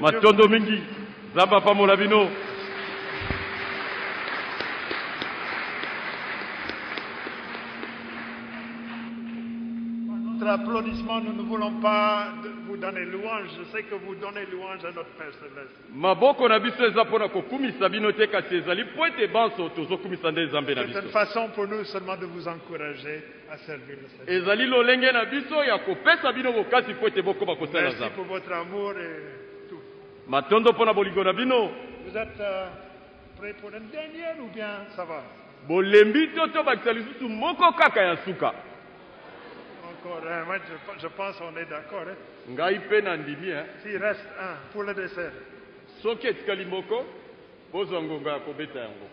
Matondo mingi bino
Notre applaudissement, nous ne voulons pas vous donner louange. Je sais que vous donnez louange à notre Père Céleste.
maboko na biso eza mpo na kokumisa bino te kasi ezali mpo ete banso tozokumisa nde nzambe na
C'est une façon pour nous seulement de vous encourager à servir le Seigneur.
ezali lolenge na biso ya kopesa bino bokasi mpo ete bokoma kosala
Merci
nzambe
pour votre amour et.
Matondo mpo na bolingo na bino
Vous êtes euh, prêts pour une dernière ou bien ça va
bolembi to tobakisa lisusu moko kaka ya suka
Encore un. Moi, je, je pense qu'on est d'accord. hein.
ngai mpe na ndimi eh.
S'il reste un pour le dessert.
soki etikali moko bozwa ngonga ya kobeta yango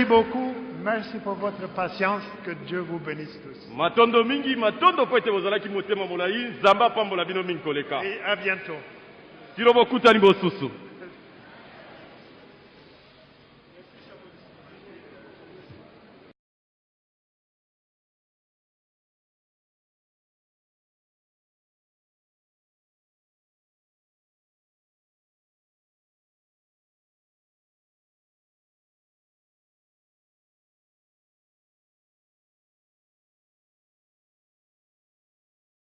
Merci beaucoup. Merci pour votre patience. Que Dieu vous bénisse tous.
matondo mingi matondo mpo ete bozalaki motema molai nzambe apambola bino mingi koleka
Et à bientôt.
tilo bokutani bosusu